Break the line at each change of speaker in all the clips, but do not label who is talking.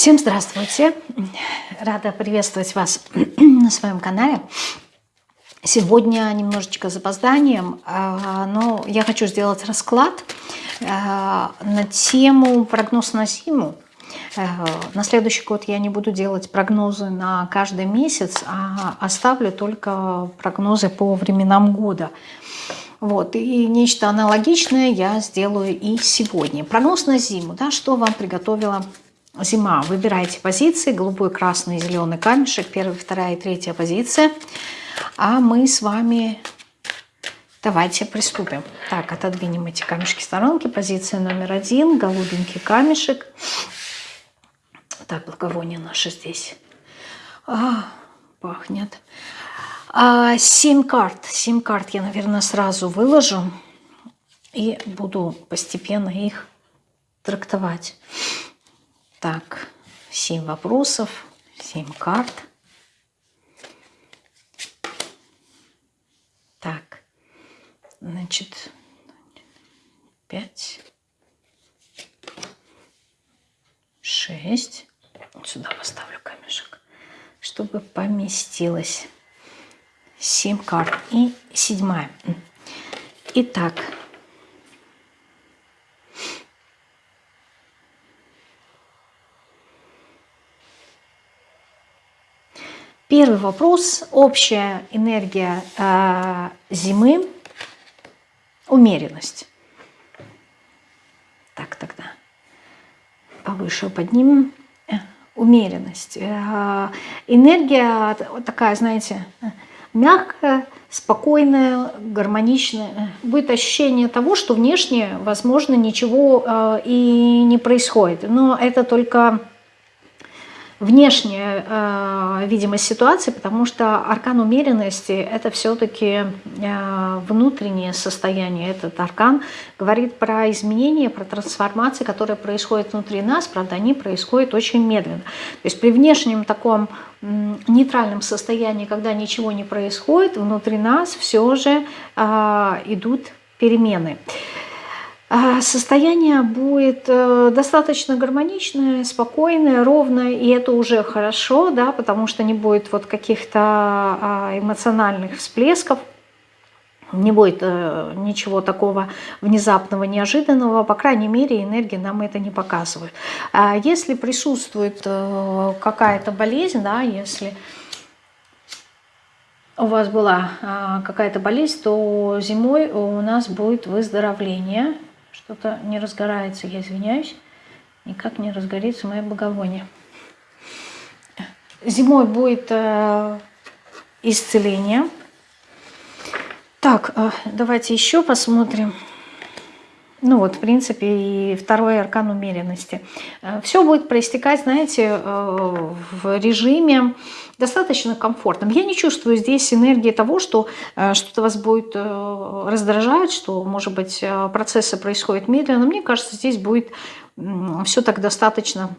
Всем здравствуйте! Рада приветствовать вас на своем канале. Сегодня немножечко с запозданием, а, но я хочу сделать расклад а, на тему прогноз на зиму. А, на следующий год я не буду делать прогнозы на каждый месяц, а оставлю только прогнозы по временам года. Вот, и нечто аналогичное я сделаю и сегодня. Прогноз на зиму, да, что вам приготовила Зима. Выбирайте позиции. Голубой, красный, зеленый камешек. Первая, вторая и третья позиция. А мы с вами... Давайте приступим. Так, отодвинем эти камешки сторонки. Позиция номер один. Голубенький камешек. Так, благовоние наше здесь. А, пахнет. А, семь карт. Семь карт я, наверное, сразу выложу. И буду постепенно их трактовать. Так, семь вопросов, семь карт. Так, значит, пять, шесть. Сюда поставлю камешек, чтобы поместилось. Семь карт и седьмая. Итак, Первый вопрос. Общая энергия э, зимы. Умеренность. Так, тогда повыше поднимем. Э, умеренность. Э, энергия такая, знаете, мягкая, спокойная, гармоничная. Будет ощущение того, что внешне, возможно, ничего э, и не происходит. Но это только внешняя э, видимость ситуации, потому что аркан умеренности – это все-таки э, внутреннее состояние. Этот аркан говорит про изменения, про трансформации, которые происходят внутри нас, правда, они происходят очень медленно. То есть при внешнем таком э, нейтральном состоянии, когда ничего не происходит, внутри нас все же э, идут перемены. А, состояние будет э, достаточно гармоничное, спокойное, ровное, и это уже хорошо, да, потому что не будет вот каких-то а, эмоциональных всплесков, не будет э, ничего такого внезапного, неожиданного, по крайней мере, энергия нам это не показывает. А если присутствует э, какая-то болезнь, да, если у вас была какая-то болезнь, то зимой у нас будет выздоровление, что-то не разгорается, я извиняюсь. Никак не разгорится мое благовоние. Зимой будет э, исцеление. Так, э, давайте еще посмотрим. Ну вот, в принципе, и второй аркан умеренности. Э, Все будет проистекать, знаете, э, в режиме достаточно комфортным. Я не чувствую здесь энергии того, что э, что-то вас будет раздражать, что, может быть, процессы происходят медленно. Мне кажется, здесь будет все так достаточно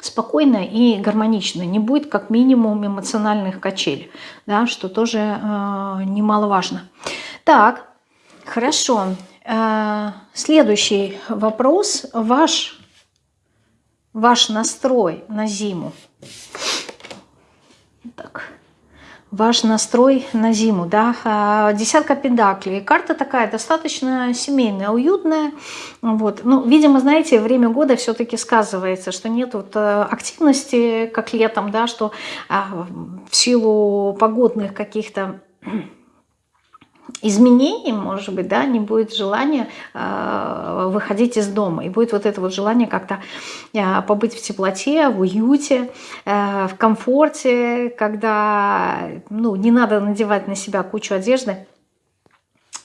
спокойно и гармонично. Не будет как минимум эмоциональных качелей, да, что тоже немаловажно. Так, хорошо. Э, следующий вопрос. Ваш, ваш настрой на зиму. Так. Ваш настрой на зиму, да, э, десятка педаклей. Карта такая достаточно семейная, уютная. Вот. Ну, видимо, знаете, время года все-таки сказывается, что нет вот э, активности, как летом, да, что в силу погодных каких-то изменений, может быть, да, не будет желания э, выходить из дома. И будет вот это вот желание как-то э, побыть в теплоте, в уюте, э, в комфорте, когда ну, не надо надевать на себя кучу одежды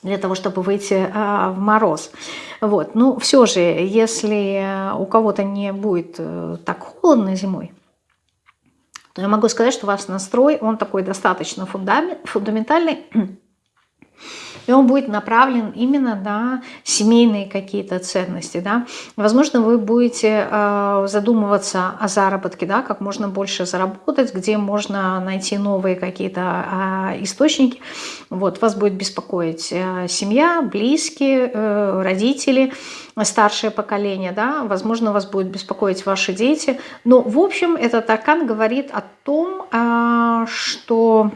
для того, чтобы выйти э, в мороз. Вот. Ну, все же, если у кого-то не будет э, так холодно зимой, то я могу сказать, что у вас настрой, он такой достаточно фундамент, фундаментальный, и он будет направлен именно на семейные какие-то ценности, да. Возможно, вы будете э, задумываться о заработке, да, как можно больше заработать, где можно найти новые какие-то э, источники. Вот, вас будет беспокоить э, семья, близкие, э, родители, старшее поколение, да, возможно, вас будет беспокоить ваши дети. Но, в общем, этот аркан говорит о том, э, что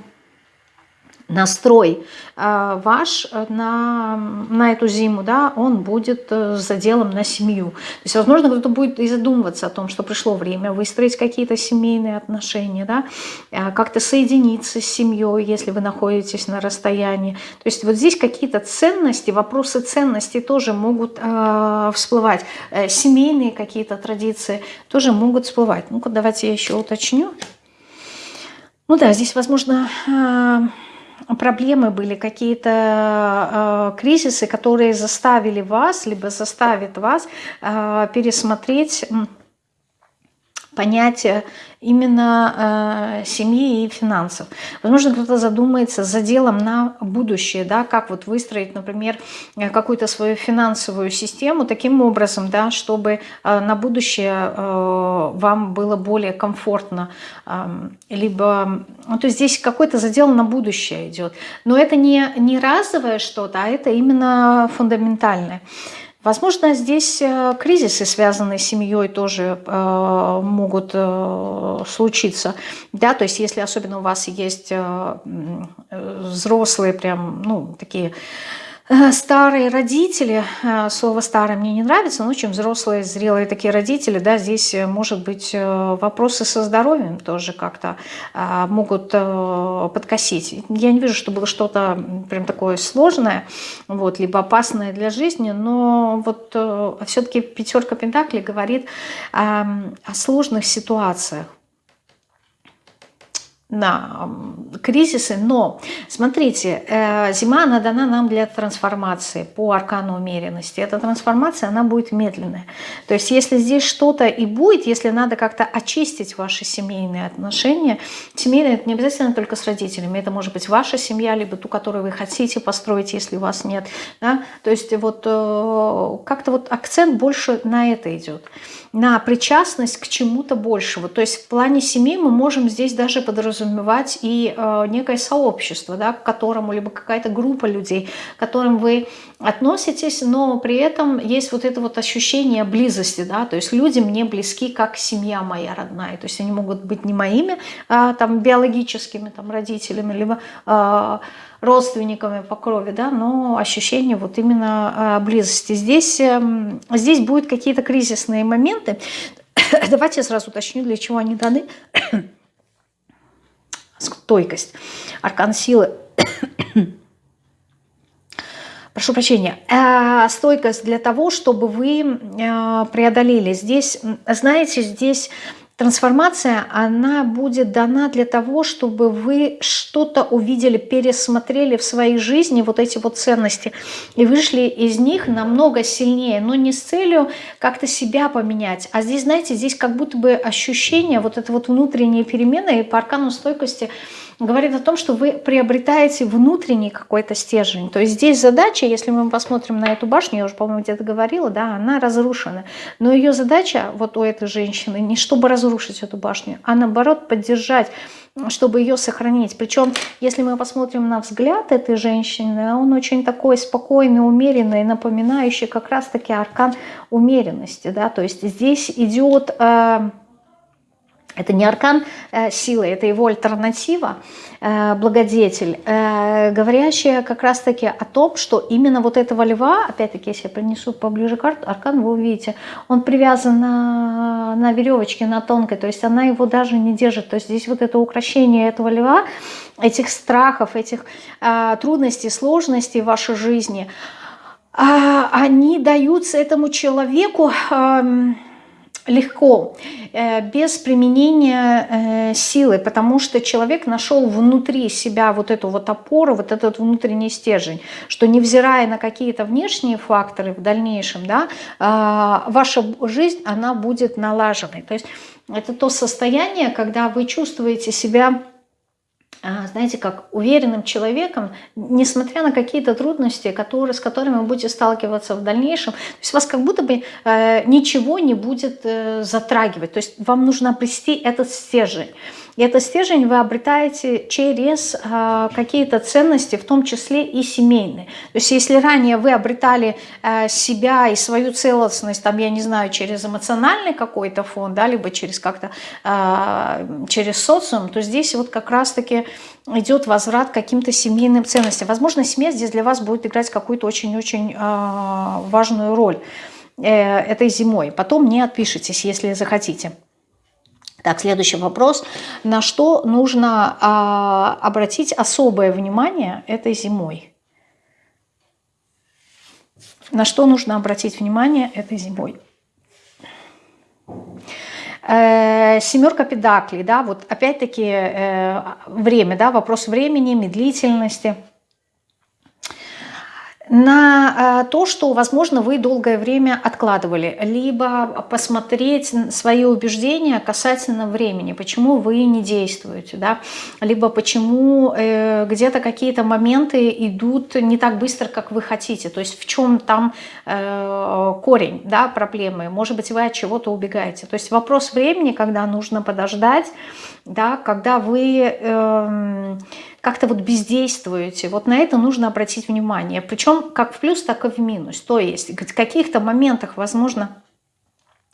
настрой э, ваш на, на эту зиму, да, он будет э, заделом на семью. То есть, возможно, кто-то будет и задумываться о том, что пришло время выстроить какие-то семейные отношения, да, э, как-то соединиться с семьей, если вы находитесь на расстоянии. То есть вот здесь какие-то ценности, вопросы ценностей тоже могут э, всплывать. Э, семейные какие-то традиции тоже могут всплывать. Ну-ка, давайте я еще уточню. Ну да, здесь, возможно, проблемы были, какие-то э, кризисы, которые заставили вас, либо заставят вас э, пересмотреть понятие именно э, семьи и финансов. Возможно, кто-то задумается за делом на будущее, да, как вот выстроить, например, э, какую-то свою финансовую систему таким образом, да, чтобы э, на будущее э, вам было более комфортно, э, либо, ну, то есть здесь какой-то задел на будущее идет. Но это не, не разовое что-то, а это именно фундаментальное. Возможно, здесь э, кризисы, связанные с семьей, тоже э, могут э, случиться. Да, то есть если особенно у вас есть э, взрослые, прям, ну, такие Э, старые родители, э, слово старое мне не нравится, но очень взрослые, зрелые такие родители, да, здесь э, может быть вопросы со здоровьем тоже как-то могут подкосить. Я не вижу, что было что-то прям такое сложное, вот, либо опасное для жизни, но вот все-таки пятерка Пентаклей говорит о сложных ситуациях на кризисы, но смотрите, э, зима, она дана нам для трансформации по аркану умеренности. Эта трансформация, она будет медленная. То есть если здесь что-то и будет, если надо как-то очистить ваши семейные отношения, семейные это не обязательно только с родителями, это может быть ваша семья, либо ту, которую вы хотите построить, если у вас нет. Да? То есть вот э, как-то вот акцент больше на это идет на причастность к чему-то большему. То есть в плане семьи мы можем здесь даже подразумевать и э, некое сообщество, да, к которому, либо какая-то группа людей, к которым вы относитесь, но при этом есть вот это вот ощущение близости, да, то есть люди мне близки, как семья моя родная, то есть они могут быть не моими а, там биологическими там родителями, либо а, родственниками по крови, да, но ощущение вот именно а, близости. Здесь, эм, здесь будут какие-то кризисные моменты. Давайте я сразу уточню, для чего они даны. Стойкость, аркан силы. Прошу прощения, э, стойкость для того, чтобы вы э, преодолели. Здесь, знаете, здесь Трансформация, она будет дана для того, чтобы вы что-то увидели, пересмотрели в своей жизни, вот эти вот ценности, и вышли из них намного сильнее, но не с целью как-то себя поменять, а здесь, знаете, здесь как будто бы ощущение, вот это вот внутренние перемены, и по аркану стойкости – говорит о том, что вы приобретаете внутренний какой-то стержень. То есть здесь задача, если мы посмотрим на эту башню, я уже, по-моему, где-то говорила, да, она разрушена. Но ее задача вот у этой женщины не чтобы разрушить эту башню, а наоборот поддержать чтобы ее сохранить. Причем, если мы посмотрим на взгляд этой женщины, он очень такой спокойный, умеренный, напоминающий как раз-таки аркан умеренности. Да? То есть здесь идет... Э, это не аркан э, силы, это его альтернатива, э, благодетель, э, говорящая как раз-таки о том, что именно вот этого льва, опять-таки, если я принесу поближе карту, аркан, вы увидите, он привязан на, на веревочке, на тонкой, то есть она его даже не держит. То есть здесь вот это украшение этого льва, этих страхов, этих э, трудностей, сложностей в вашей жизни, э, они даются этому человеку... Э, легко, э, без применения э, силы, потому что человек нашел внутри себя вот эту вот опору, вот этот внутренний стержень, что невзирая на какие-то внешние факторы в дальнейшем, да, а, ваша жизнь, она будет налаженной. То есть это то состояние, когда вы чувствуете себя знаете, как уверенным человеком, несмотря на какие-то трудности, которые, с которыми вы будете сталкиваться в дальнейшем. То есть вас как будто бы э, ничего не будет э, затрагивать. То есть вам нужно обрести этот стержень. И этот стержень вы обретаете через э, какие-то ценности, в том числе и семейные. То есть если ранее вы обретали э, себя и свою целостность, там, я не знаю, через эмоциональный какой-то фон, да, либо через как-то э, через социум, то здесь вот как раз-таки идет возврат к каким-то семейным ценностям. Возможно, семья здесь для вас будет играть какую-то очень-очень э, важную роль э, этой зимой. Потом не отпишитесь, если захотите. Так, следующий вопрос. На что нужно а, обратить особое внимание этой зимой? На что нужно обратить внимание этой зимой? Э, семерка педаклей, да, вот опять-таки э, время, да, вопрос времени, медлительности – на э, то, что, возможно, вы долгое время откладывали, либо посмотреть свои убеждения касательно времени, почему вы не действуете, да? либо почему э, где-то какие-то моменты идут не так быстро, как вы хотите, то есть в чем там э, корень да, проблемы, может быть, вы от чего-то убегаете. То есть вопрос времени, когда нужно подождать, да, когда вы... Э, как-то вот бездействуете. Вот на это нужно обратить внимание. Причем как в плюс, так и в минус. То есть в каких-то моментах, возможно,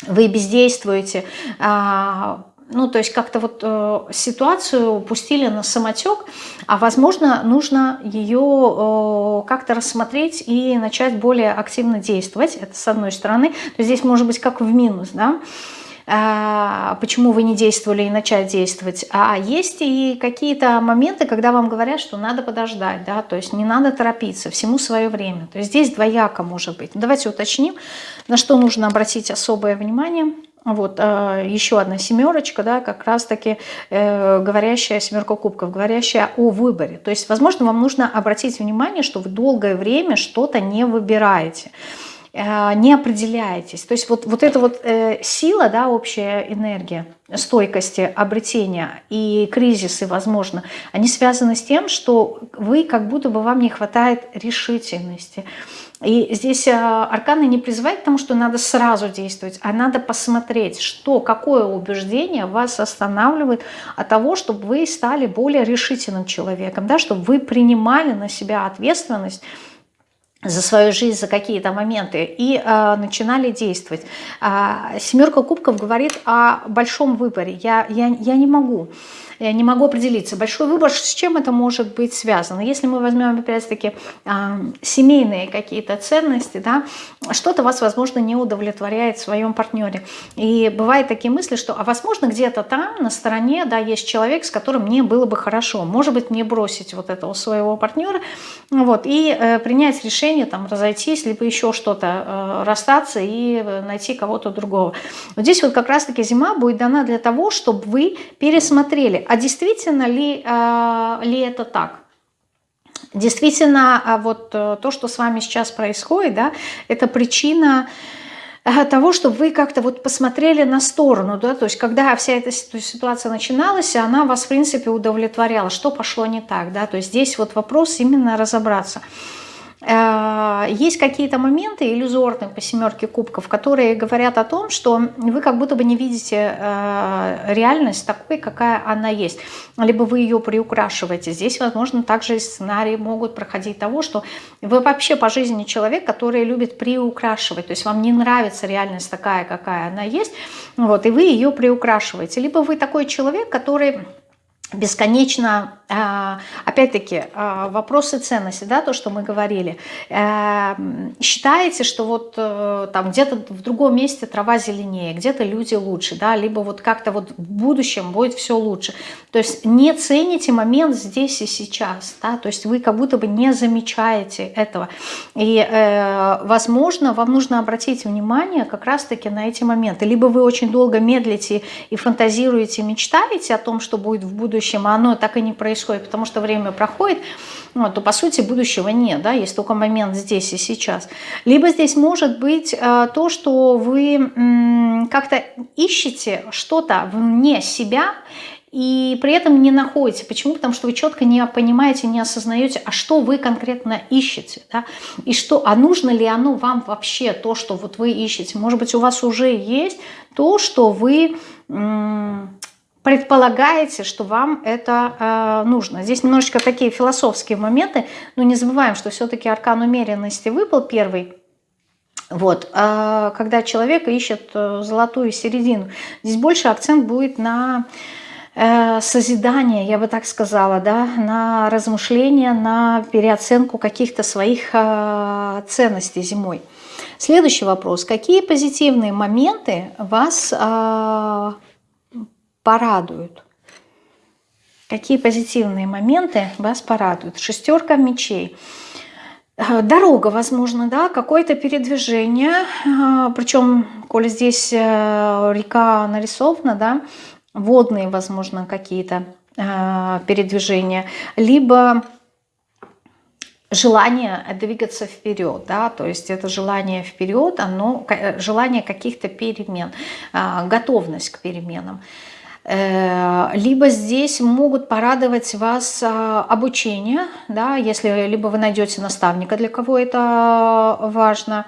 вы бездействуете, а, ну, то есть как-то вот э, ситуацию пустили на самотек, а возможно, нужно ее э, как-то рассмотреть и начать более активно действовать. Это с одной стороны. То есть здесь может быть как в минус, да. Почему вы не действовали и начать действовать. А есть и какие-то моменты, когда вам говорят, что надо подождать, да, то есть не надо торопиться, всему свое время. То есть здесь двояко может быть. Давайте уточним, на что нужно обратить особое внимание. Вот а, еще одна семерочка, да, как раз-таки э, говорящая семерка кубков, говорящая о выборе. То есть, возможно, вам нужно обратить внимание, что вы долгое время что-то не выбираете. Э, не определяетесь. То есть вот, вот эта вот э, сила, да, общая энергия стойкости обретения и кризисы, возможно, они связаны с тем, что вы как будто бы вам не хватает решительности. И здесь э, арканы не призывают к тому, что надо сразу действовать, а надо посмотреть, что, какое убеждение вас останавливает от того, чтобы вы стали более решительным человеком, да, чтобы вы принимали на себя ответственность за свою жизнь, за какие-то моменты и э, начинали действовать. А, семерка кубков говорит о большом выборе. Я, я, я не могу я не могу определиться. Большой выбор, с чем это может быть связано. Если мы возьмем, опять-таки, э, семейные какие-то ценности, да, что-то вас, возможно, не удовлетворяет в своем партнере. И бывают такие мысли, что, а возможно, где-то там, на стороне, да, есть человек, с которым мне было бы хорошо. Может быть, мне бросить вот этого своего партнера, вот, и э, принять решение, там, разойтись, либо еще что-то, э, расстаться и э, найти кого-то другого. Вот здесь вот как раз-таки зима будет дана для того, чтобы вы пересмотрели, а действительно ли, э, ли это так? Действительно, а вот то, что с вами сейчас происходит, да, это причина того, чтобы вы как-то вот посмотрели на сторону, да, то есть когда вся эта ситуация начиналась, она вас, в принципе, удовлетворяла, что пошло не так, да, то есть здесь вот вопрос именно разобраться – есть какие-то моменты иллюзорные по семерке кубков, которые говорят о том, что вы как будто бы не видите э, реальность такой, какая она есть. Либо вы ее приукрашиваете. Здесь, возможно, также сценарии могут проходить того, что вы вообще по жизни человек, который любит приукрашивать. То есть вам не нравится реальность такая, какая она есть, вот, и вы ее приукрашиваете. Либо вы такой человек, который бесконечно, а, опять-таки, а, вопросы ценности, да, то, что мы говорили. Э, считаете, что вот э, там где-то в другом месте трава зеленее, где-то люди лучше, да, либо вот как-то вот в будущем будет все лучше. То есть не цените момент здесь и сейчас, да, то есть вы как будто бы не замечаете этого. И, э, возможно, вам нужно обратить внимание как раз-таки на эти моменты. Либо вы очень долго медлите и фантазируете, мечтаете о том, что будет в будущем, будущем, а оно так и не происходит, потому что время проходит, ну, то по сути будущего нет, да, есть только момент здесь и сейчас. Либо здесь может быть э, то, что вы как-то ищете что-то вне себя, и при этом не находите. Почему? Потому что вы четко не понимаете, не осознаете, а что вы конкретно ищете, да? и что, а нужно ли оно вам вообще, то, что вот вы ищете. Может быть, у вас уже есть то, что вы предполагаете, что вам это э, нужно. Здесь немножечко такие философские моменты, но не забываем, что все-таки аркан умеренности выпал первый, вот, а когда человек ищет э, золотую середину, здесь больше акцент будет на э, созидание, я бы так сказала, да, на размышление, на переоценку каких-то своих э, ценностей зимой. Следующий вопрос. Какие позитивные моменты вас э, порадуют? Какие позитивные моменты вас порадуют? Шестерка мечей. Э, дорога, возможно, да, какое-то передвижение, э, причем, коли здесь э, река нарисована, да, водные, возможно, какие-то передвижения, либо желание двигаться вперед, да, то есть это желание вперед, оно, желание каких-то перемен, готовность к переменам. Э, либо здесь могут порадовать вас а, обучение, да, если либо вы найдете наставника, для кого это важно,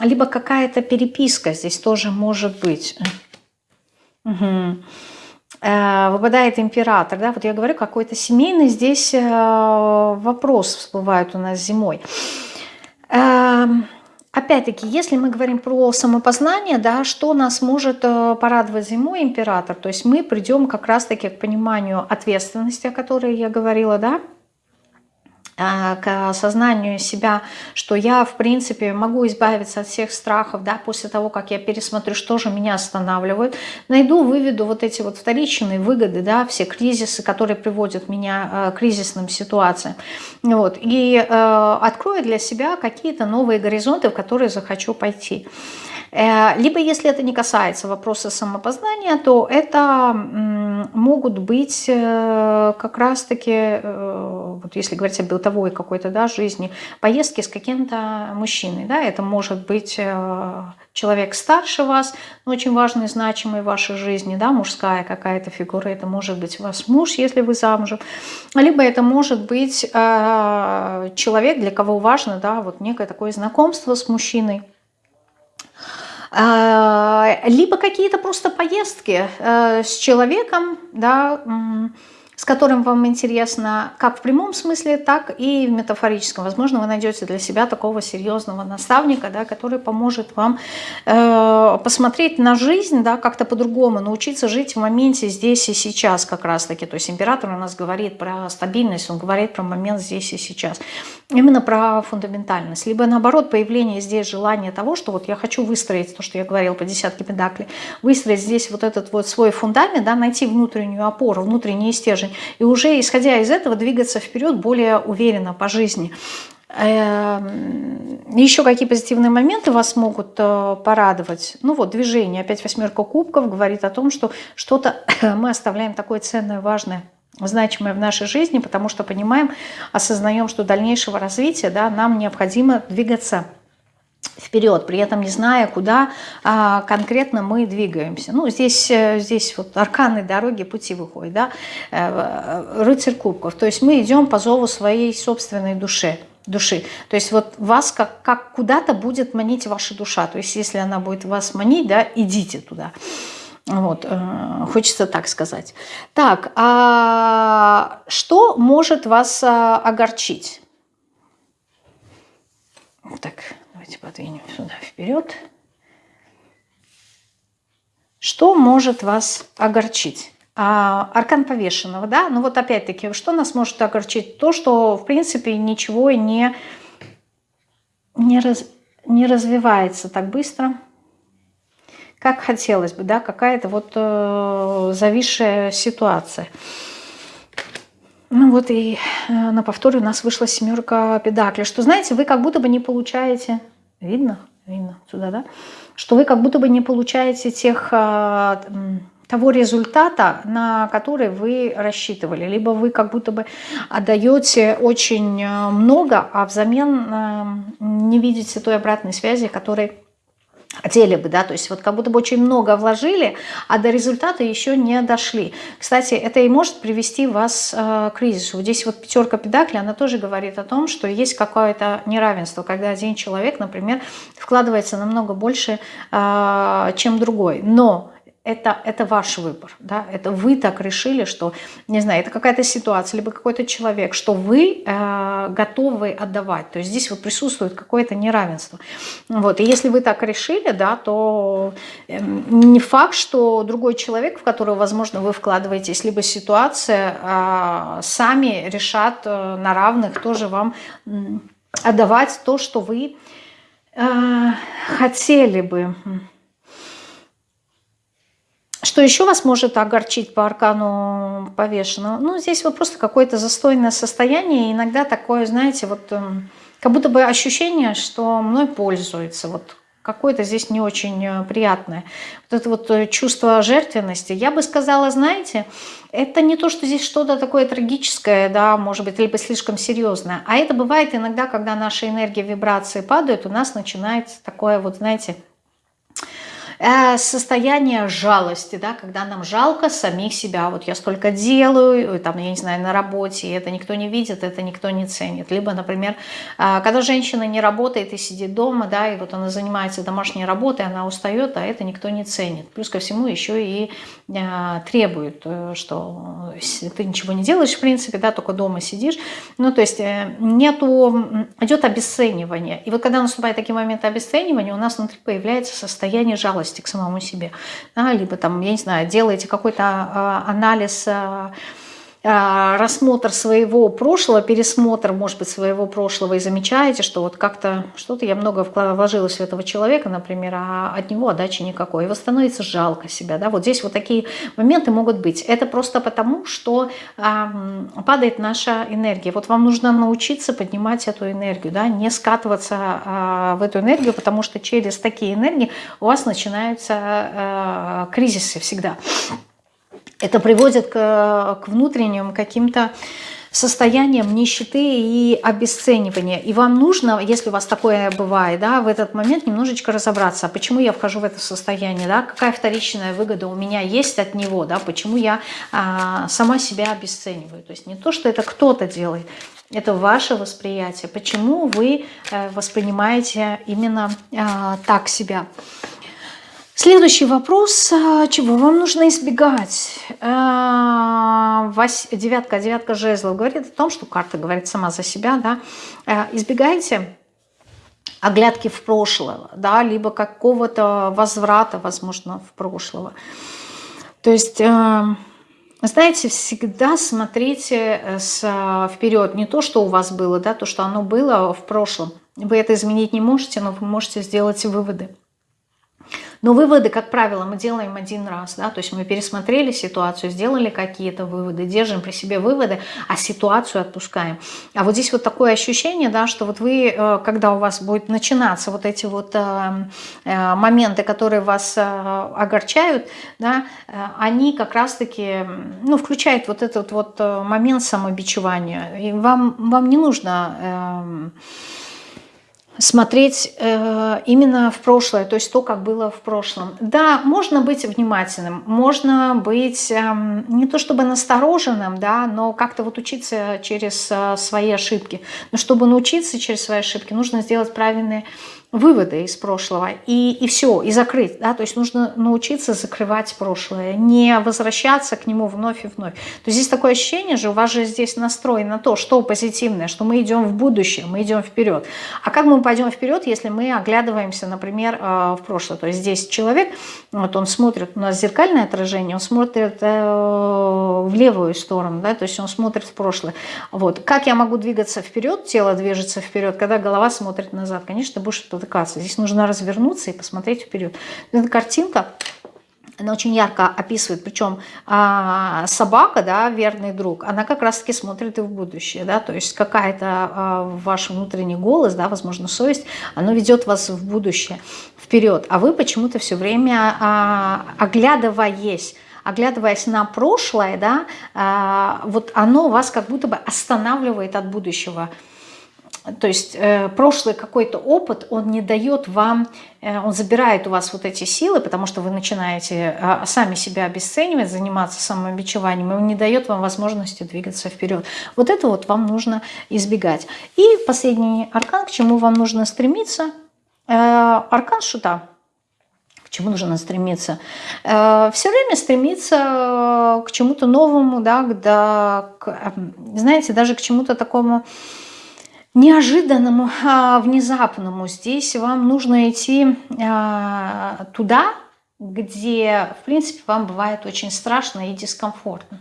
либо какая-то переписка здесь тоже может быть. Угу. Выпадает император, да, вот я говорю, какой-то семейный здесь э, вопрос всплывает у нас зимой. Опять-таки, если мы говорим про самопознание, да, что нас может э, порадовать зимой император, то есть мы придем как раз-таки к пониманию ответственности, о которой я говорила, да, к осознанию себя, что я, в принципе, могу избавиться от всех страхов, да, после того, как я пересмотрю, что же меня останавливает, найду, выведу вот эти вот вторичные выгоды, да, все кризисы, которые приводят меня э, к кризисным ситуациям, вот, и э, открою для себя какие-то новые горизонты, в которые захочу пойти. Э, либо, если это не касается вопроса самопознания, то это могут быть э, как раз-таки, э, вот если говорить о бытовой какой-то да, жизни, поездки с каким-то мужчиной. Да, это может быть человек старше вас, но очень важный, значимый в вашей жизни, да, мужская какая-то фигура, это может быть ваш муж, если вы замужем, либо это может быть человек, для кого важно, да, вот некое такое знакомство с мужчиной, либо какие-то просто поездки э, с человеком, да, с которым вам интересно как в прямом смысле, так и в метафорическом. Возможно, вы найдете для себя такого серьезного наставника, да, который поможет вам э, посмотреть на жизнь да, как-то по-другому, научиться жить в моменте здесь и сейчас как раз-таки. То есть император у нас говорит про стабильность, он говорит про момент здесь и сейчас. Именно про фундаментальность. Либо наоборот, появление здесь желания того, что вот я хочу выстроить, то, что я говорила по десятке педаклей, выстроить здесь вот этот вот свой фундамент, да, найти внутреннюю опору, внутренний стержень, стержень. И уже исходя из этого двигаться вперед более уверенно по жизни. Эм, Еще какие позитивные моменты вас могут э, порадовать? Ну вот, движение. Опять восьмерка кубков говорит о том, что что-то мы оставляем такое ценное, важное значимое в нашей жизни, потому что понимаем, осознаем, что дальнейшего развития да, нам необходимо двигаться вперед, при этом не зная, куда а, конкретно мы двигаемся. Ну, здесь, э, здесь вот арканы дороги, пути выходят, да, э, рыцарь кубков. То есть мы идем по зову своей собственной душе души. То есть вот вас как, как куда-то будет манить ваша душа. То есть если она будет вас манить, да, идите туда. Вот, э, хочется так сказать. Так, а что может вас а, огорчить? Так, Давайте подвинем сюда вперед. Что может вас огорчить? А, аркан повешенного, да? Ну вот опять-таки, что нас может огорчить? То, что в принципе ничего не, не, раз, не развивается так быстро, как хотелось бы, да? Какая-то вот э, зависшая ситуация. Ну вот и э, на повторе у нас вышла семерка педакли, что, знаете, вы как будто бы не получаете Видно? Видно сюда, да? Что вы как будто бы не получаете тех, а, того результата, на который вы рассчитывали. Либо вы как будто бы отдаете очень а, много, а взамен а, не видите той обратной связи, которой хотели бы, да, то есть вот как будто бы очень много вложили, а до результата еще не дошли. Кстати, это и может привести вас э, к кризису. Здесь вот пятерка педакли, она тоже говорит о том, что есть какое-то неравенство, когда один человек, например, вкладывается намного больше, э, чем другой, но это, это ваш выбор, да, это вы так решили, что, не знаю, это какая-то ситуация, либо какой-то человек, что вы э, готовы отдавать, то есть здесь вот присутствует какое-то неравенство, вот, и если вы так решили, да, то э, не факт, что другой человек, в которого, возможно, вы вкладываетесь, либо ситуация, э, сами решат э, на равных тоже вам э, отдавать то, что вы э, хотели бы, что еще вас может огорчить по аркану повешенного? Ну, здесь вот просто какое-то застойное состояние, иногда такое, знаете, вот эм, как будто бы ощущение, что мной пользуется, вот какое-то здесь не очень э, приятное. Вот это вот э, чувство жертвенности. Я бы сказала, знаете, это не то, что здесь что-то такое трагическое, да, может быть, либо слишком серьезное, а это бывает иногда, когда наши энергии, вибрации падают, у нас начинается такое вот, знаете, Э, состояние жалости, да, когда нам жалко самих себя. Вот я столько делаю, там, я не знаю, на работе, это никто не видит, это никто не ценит. Либо, например, э, когда женщина не работает и сидит дома, да, и вот она занимается домашней работой, она устает, а это никто не ценит. Плюс ко всему еще и э, требует, что ты ничего не делаешь, в принципе, да, только дома сидишь. Ну, то есть нету, идет обесценивание. И вот когда наступает такие моменты обесценивания, у нас внутри появляется состояние жалости жалости к самому себе. Да, либо там, я не знаю, делаете какой-то а, анализ а, рассмотр своего прошлого, пересмотр, может быть, своего прошлого и замечаете, что вот как-то что-то я много вложилась в этого человека, например, а от него отдачи никакой. Вот становится жалко себя. Да? Вот здесь вот такие моменты могут быть. Это просто потому, что а, падает наша энергия. Вот вам нужно научиться поднимать эту энергию, да? не скатываться а, в эту энергию, потому что через такие энергии у вас начинаются а, кризисы всегда это приводит к, к внутренним каким-то состоянием нищеты и обесценивания. И вам нужно, если у вас такое бывает, да, в этот момент немножечко разобраться, а почему я вхожу в это состояние, да, какая вторичная выгода у меня есть от него, да, почему я а, сама себя обесцениваю. То есть не то, что это кто-то делает, это ваше восприятие. Почему вы э, воспринимаете именно а, так себя. Следующий вопрос. А, чего вам нужно избегать? А, девятка, девятка жезлов говорит о том, что карта говорит сама за себя. Да? А, избегайте оглядки в прошлое, да, либо какого-то возврата, возможно, в прошлое. То есть, знаете, всегда смотрите э, вперед, не то, что у вас было, да, то, что оно было в прошлом. Вы это изменить не можете, но вы можете сделать выводы. Но выводы, как правило, мы делаем один раз, да, то есть мы пересмотрели ситуацию, сделали какие-то выводы, держим при себе выводы, а ситуацию отпускаем. А вот здесь вот такое ощущение, да, что вот вы, э, когда у вас будет начинаться вот эти вот э, э, моменты, которые вас огорчают, да, они как раз-таки, ну, включают вот этот вот момент самобичевания. И вам, вам не нужно эм, смотреть э, именно в прошлое, то есть то, как было в прошлом. Да, можно быть внимательным, можно быть э, не то чтобы настороженным, да, но как-то вот учиться через э, свои ошибки. Но чтобы научиться через свои ошибки, нужно сделать правильные выводы из прошлого и, и все, и закрыть. Да? То есть нужно научиться закрывать прошлое, не возвращаться к нему вновь и вновь. То есть здесь такое ощущение же, у вас же здесь настрой на то, что позитивное, что мы идем в будущее, мы идем вперед. А как мы пойдем вперед, если мы оглядываемся, например, э, в прошлое? То есть здесь человек, вот он смотрит, у нас зеркальное отражение, он смотрит э, в левую сторону, да? то есть он смотрит в прошлое. Вот. Как я могу двигаться вперед, тело движется вперед, когда голова смотрит назад? Конечно, будешь спотыкаться. Здесь нужно развернуться и посмотреть вперед. Эта картинка, она очень ярко описывает, причем а, собака, да, верный друг, она как раз-таки смотрит и в будущее, да, то есть какая-то а, ваш внутренний голос, да, возможно, совесть, оно ведет вас в будущее, вперед, а вы почему-то все время а, оглядываясь, оглядываясь на прошлое, да, а, вот оно вас как будто бы останавливает от будущего, то есть э, прошлый какой-то опыт, он не дает вам, э, он забирает у вас вот эти силы, потому что вы начинаете э, сами себя обесценивать, заниматься самобичеванием, и он не дает вам возможности двигаться вперед. Вот это вот вам нужно избегать. И последний аркан, к чему вам нужно стремиться, э, аркан шута. К чему нужно стремиться? Все время стремиться к чему-то новому, да, да, к, э, знаете, даже к чему-то такому неожиданному, а, внезапному. Здесь вам нужно идти а, туда, где, в принципе, вам бывает очень страшно и дискомфортно.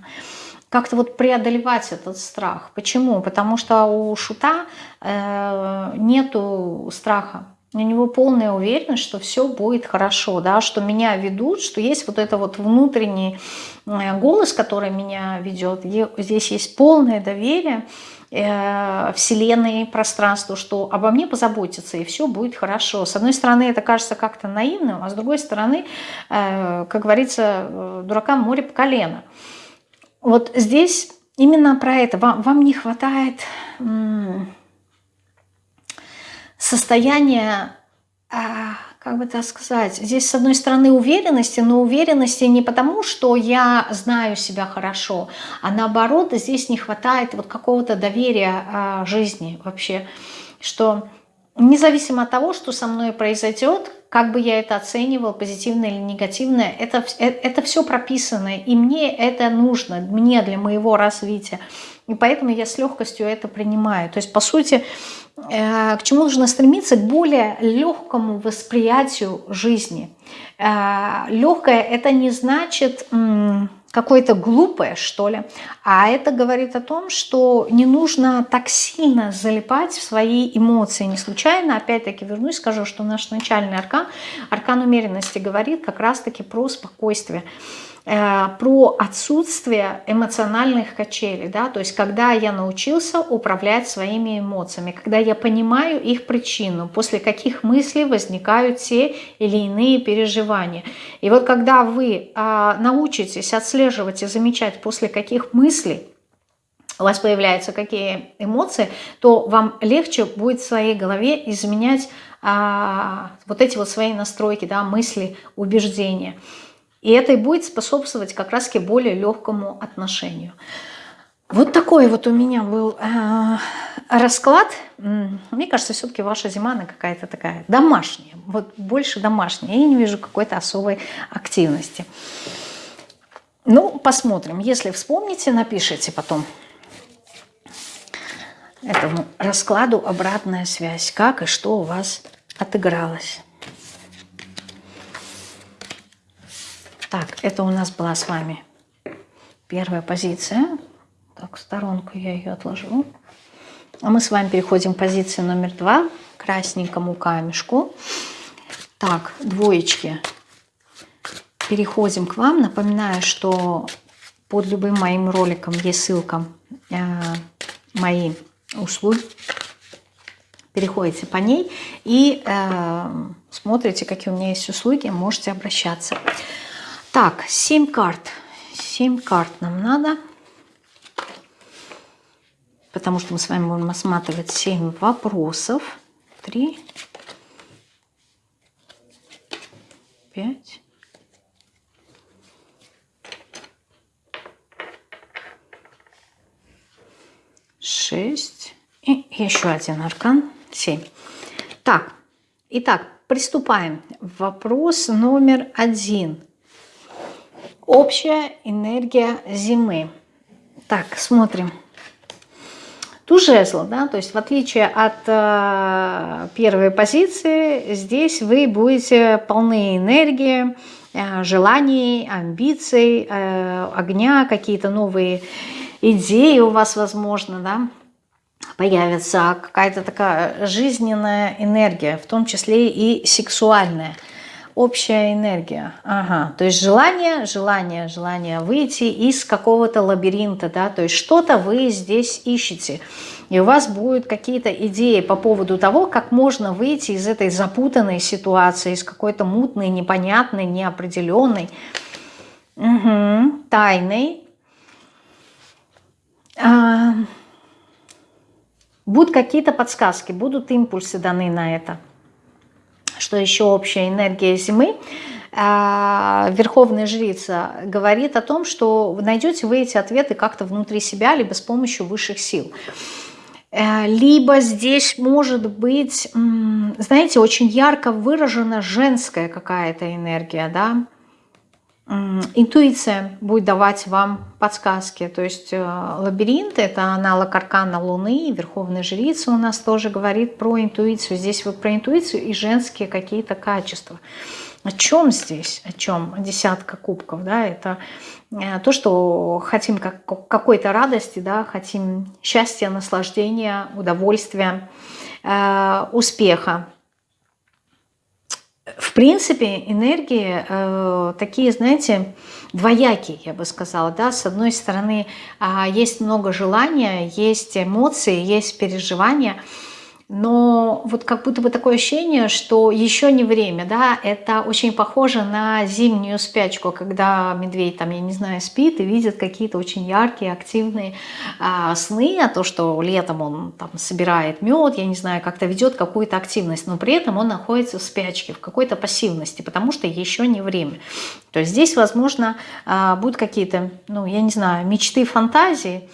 Как-то вот преодолевать этот страх. Почему? Потому что у шута э, нету страха. У него полная уверенность, что все будет хорошо, да, что меня ведут, что есть вот это вот внутренний э, голос, который меня ведет. Здесь есть полное доверие, Э, Вселенной, пространству, что обо мне позаботятся, и все будет хорошо. С одной стороны, это кажется как-то наивным, а с другой стороны, э, как говорится, э, дуракам море по колено. Вот здесь именно про это. Вам, вам не хватает состояния а, как бы так сказать, здесь с одной стороны уверенности, но уверенности не потому, что я знаю себя хорошо, а наоборот здесь не хватает вот какого-то доверия а, жизни вообще, что независимо от того, что со мной произойдет, как бы я это оценивал, позитивно или негативно, это, э, это все прописано, и мне это нужно, мне для моего развития. И поэтому я с легкостью это принимаю. То есть, по сути, Э, к чему нужно стремиться? К более легкому восприятию жизни. Э, Легкое это не значит какое-то глупое, что ли, а это говорит о том, что не нужно так сильно залипать в свои эмоции. Не случайно, опять-таки вернусь, скажу, что наш начальный аркан, аркан умеренности говорит как раз-таки про спокойствие. Э, про отсутствие эмоциональных качелей, да, то есть когда я научился управлять своими эмоциями, когда я понимаю их причину, после каких мыслей возникают те или иные переживания. И вот когда вы а, научитесь отслеживать и замечать, после каких мыслей у вас появляются какие эмоции, то вам легче будет в своей голове изменять а, вот эти вот свои настройки, да, мысли, убеждения. И это и будет способствовать как раз к более легкому отношению. Вот такой вот у меня был э, расклад. Мне кажется, все-таки ваша зима, она какая-то такая домашняя. Вот больше домашняя. Я не вижу какой-то особой активности. Ну, посмотрим. Если вспомните, напишите потом этому раскладу обратная связь. Как и что у вас отыгралось. Так, это у нас была с вами первая позиция. Так, сторонку я ее отложу. А мы с вами переходим к позиции номер два, красненькому камешку. Так, двоечки. Переходим к вам. Напоминаю, что под любым моим роликом есть ссылка э, мои услуги. Переходите по ней и э, смотрите, какие у меня есть услуги, можете обращаться. Так, 7 карт. 7 карт нам надо. Потому что мы с вами будем осматривать 7 вопросов. 3, 5, шесть и еще один аркан семь. Так, итак, приступаем. Вопрос номер один. Общая энергия зимы. Так, смотрим. Ту жезл, да, то есть в отличие от э, первой позиции, здесь вы будете полны энергии, э, желаний, амбиций, э, огня, какие-то новые идеи у вас, возможно, да, появится, какая-то такая жизненная энергия, в том числе и сексуальная общая энергия. Ага, то есть желание, желание, желание выйти из какого-то лабиринта, да, то есть что-то вы здесь ищете. И у вас будут какие-то идеи по поводу того, как можно выйти из этой запутанной ситуации, из какой-то мутной, непонятной, неопределенной, угу, тайной. А, будут какие-то подсказки, будут импульсы даны на это. Что еще общая энергия зимы? А, Верховная жрица говорит о том, что найдете вы эти ответы как-то внутри себя, либо с помощью высших сил. Э, либо здесь может быть, знаете, очень ярко выражена женская какая-то энергия, да, интуиция будет давать вам подсказки. То есть э, лабиринт – это аналог аркана Луны, Верховная Жрица у нас тоже говорит про интуицию. Здесь вот про интуицию и женские какие-то качества. О чем здесь? О чем? Десятка кубков, да, это э, то, что хотим как, какой-то радости, да, хотим счастья, наслаждения, удовольствия, э, успеха. В принципе, энергии э, такие, знаете, двоякие, я бы сказала. Да? С одной стороны, э, есть много желания, есть эмоции, есть переживания – но вот как будто бы такое ощущение, что еще не время, да, это очень похоже на зимнюю спячку, когда медведь там, я не знаю, спит и видит какие-то очень яркие, активные а, сны, а то, что летом он там собирает мед, я не знаю, как-то ведет какую-то активность, но при этом он находится в спячке, в какой-то пассивности, потому что еще не время. То есть здесь, возможно, а, будут какие-то, ну, я не знаю, мечты, фантазии,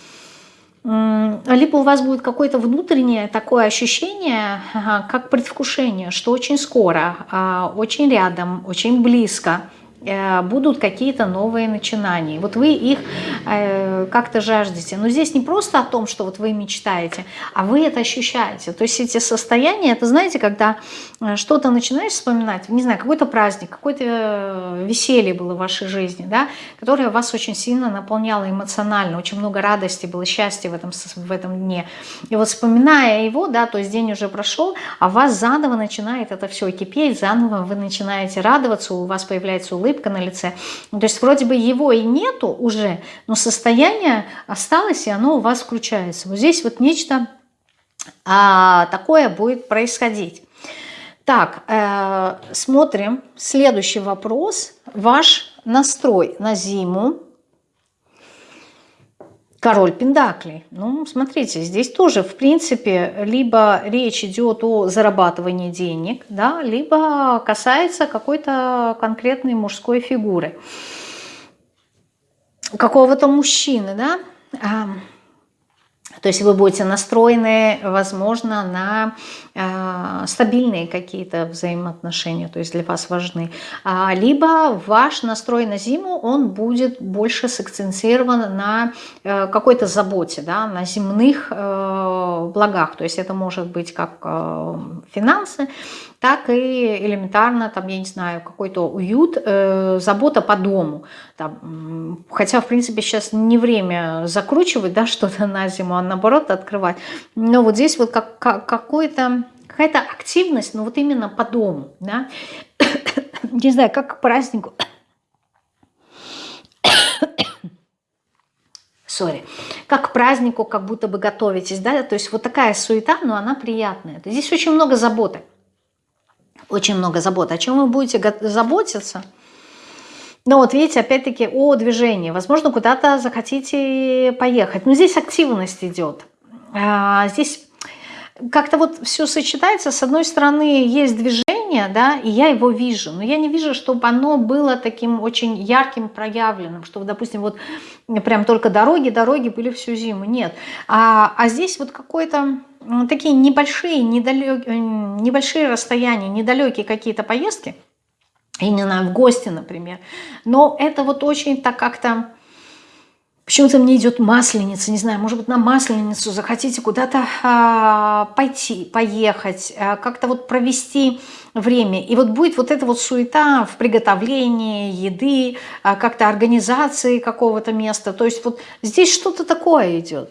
либо у вас будет какое-то внутреннее такое ощущение, как предвкушение, что очень скоро, а, очень рядом, очень близко – будут какие-то новые начинания. Вот вы их э, как-то жаждете. Но здесь не просто о том, что вот вы мечтаете, а вы это ощущаете. То есть эти состояния, это знаете, когда э, что-то начинаешь вспоминать, не знаю, какой-то праздник, какое-то веселье было в вашей жизни, да, которое вас очень сильно наполняло эмоционально, очень много радости было, счастья в этом, в этом дне. И вот вспоминая его, да, то есть день уже прошел, а вас заново начинает это все кипеть, заново вы начинаете радоваться, у вас появляется улыбка, улыбка на лице. То есть вроде бы его и нету уже, но состояние осталось, и оно у вас включается. Вот здесь вот нечто а, такое будет происходить. Так, э, смотрим. Следующий вопрос. Ваш настрой на зиму Король Пендаклей. Ну, смотрите, здесь тоже, в принципе, либо речь идет о зарабатывании денег, да, либо касается какой-то конкретной мужской фигуры. Какого-то мужчины, да. То есть вы будете настроены, возможно, на э, стабильные какие-то взаимоотношения, то есть для вас важны. А, либо ваш настрой на зиму, он будет больше сакцентирован на э, какой-то заботе, да, на земных э, благах. То есть это может быть как э, финансы, так и элементарно, там, я не знаю, какой-то уют, э, забота по дому. Там, хотя, в принципе, сейчас не время закручивать да, что-то на зиму, а наоборот открывать. Но вот здесь вот как, как, какой-то какая-то активность, но вот именно по дому, да, не знаю, как к празднику, сори, как к празднику, как будто бы готовитесь, да, то есть вот такая суета, но она приятная. Здесь очень много заботы очень много забот. О чем вы будете заботиться? Ну вот видите, опять-таки о движении. Возможно, куда-то захотите поехать. Но здесь активность идет. А, здесь как-то вот все сочетается. С одной стороны, есть движение, да, и я его вижу. Но я не вижу, чтобы оно было таким очень ярким, проявленным. Чтобы, допустим, вот прям только дороги, дороги были всю зиму. Нет. А, а здесь вот какой-то такие небольшие, недалек, э, небольшие расстояния, недалекие какие-то поездки, я не знаю, в гости, например. Но это вот очень так как-то... Почему-то мне идет масленица, не знаю, может быть, на масленицу захотите куда-то а, пойти, поехать, а, как-то вот провести время. И вот будет вот эта вот суета в приготовлении еды, а, как-то организации какого-то места. То есть вот здесь что-то такое идет.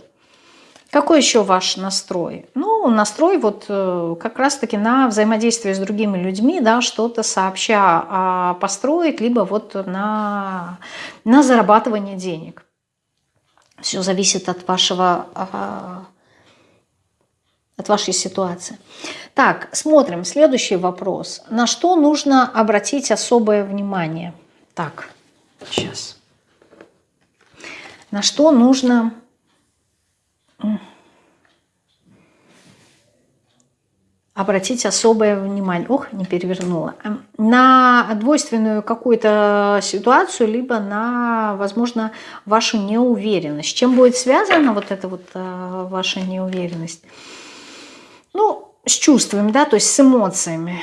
Какой еще ваш настрой? Ну, настрой вот э, как раз-таки на взаимодействие с другими людьми, да, что-то сообща а, построить, либо вот на, на зарабатывание денег. Все зависит от вашего а, от вашей ситуации. Так, смотрим. Следующий вопрос. На что нужно обратить особое внимание? Так, сейчас. На что нужно обратить особое внимание. Ох, не перевернула. На двойственную какую-то ситуацию, либо на, возможно, вашу неуверенность. Чем будет связана вот эта вот а, ваша неуверенность? Ну, с чувствами, да, то есть с эмоциями.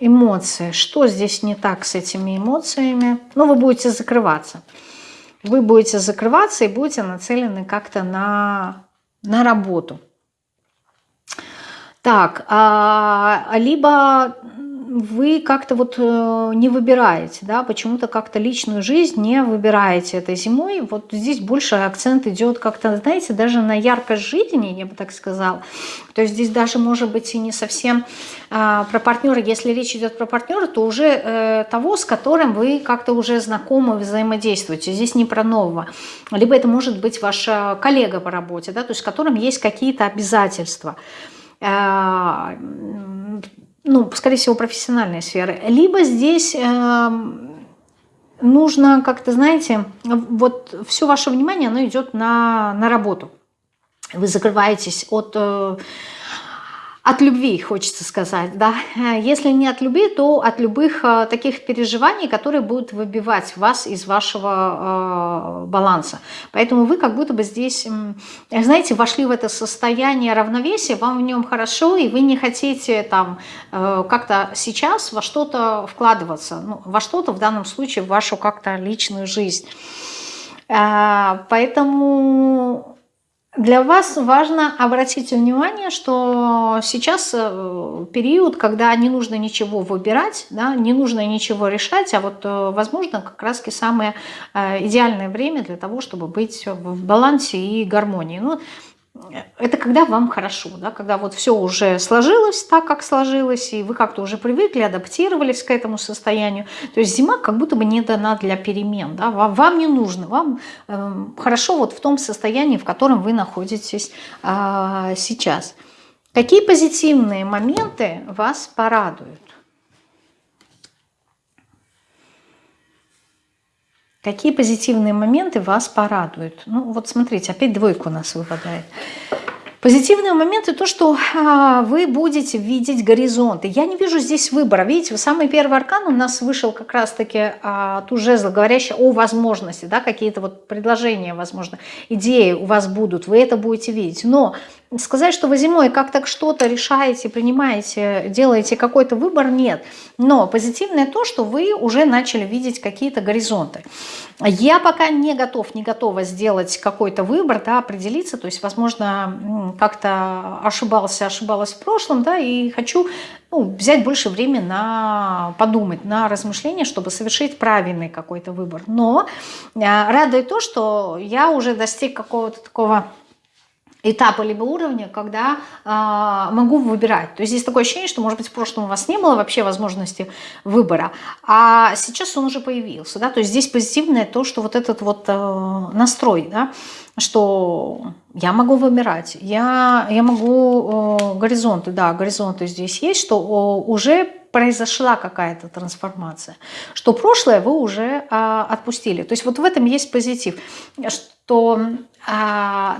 Эмоции. Что здесь не так с этими эмоциями? Ну, вы будете закрываться. Вы будете закрываться и будете нацелены как-то на, на работу. Так, а, либо вы как-то вот э, не выбираете, да, почему-то как-то личную жизнь не выбираете этой зимой. Вот здесь больше акцент идет как-то, знаете, даже на яркость жизни, я бы так сказала. То есть здесь даже может быть и не совсем э, про партнера. Если речь идет про партнера, то уже э, того, с которым вы как-то уже знакомы, взаимодействуете. Здесь не про нового. Либо это может быть ваш коллега по работе, да, то есть с которым есть какие-то обязательства. Э, ну, скорее всего, профессиональной сферы. Либо здесь эм, нужно как-то, знаете, вот все ваше внимание, оно идет на, на работу. Вы закрываетесь от э, от любви, хочется сказать, да. Если не от любви, то от любых э, таких переживаний, которые будут выбивать вас из вашего э, баланса. Поэтому вы как будто бы здесь, знаете, вошли в это состояние равновесия, вам в нем хорошо, и вы не хотите там э, как-то сейчас во что-то вкладываться, ну, во что-то в данном случае в вашу как-то личную жизнь. Э, поэтому для вас важно обратить внимание, что сейчас э, период, когда не нужно ничего выбирать, да, не нужно ничего решать, а вот, э, возможно, как раз самое э, идеальное время для того, чтобы быть в балансе и гармонии. Ну, это когда вам хорошо, да, когда вот все уже сложилось так, как сложилось, и вы как-то уже привыкли, адаптировались к этому состоянию. То есть зима как будто бы не дана для перемен, да, вам, вам не нужно, вам э, хорошо вот в том состоянии, в котором вы находитесь э, сейчас. Какие позитивные моменты вас порадуют? Какие позитивные моменты вас порадуют? Ну вот смотрите, опять двойка у нас выпадает. Позитивные моменты то, что а, вы будете видеть горизонты. Я не вижу здесь выбора. Видите, самый первый аркан у нас вышел как раз-таки а, ту жезл, говорящий о возможности, да, какие-то вот предложения, возможно, идеи у вас будут, вы это будете видеть. Но сказать, что вы зимой как-то что-то решаете, принимаете, делаете какой-то выбор, нет. Но позитивное то, что вы уже начали видеть какие-то горизонты. Я пока не готов, не готова сделать какой-то выбор, да, определиться, то есть, возможно, как-то ошибался, ошибалась в прошлом, да, и хочу ну, взять больше времени на подумать, на размышления, чтобы совершить правильный какой-то выбор. Но э, радует то, что я уже достиг какого-то такого этапа либо уровня, когда э, могу выбирать. То есть здесь такое ощущение, что, может быть, в прошлом у вас не было вообще возможности выбора, а сейчас он уже появился. Да? То есть здесь позитивное то, что вот этот вот э, настрой, да, что я могу выбирать, я, я могу э, горизонты, да, горизонты здесь есть, что э, уже произошла какая-то трансформация, что прошлое вы уже э, отпустили. То есть вот в этом есть позитив, что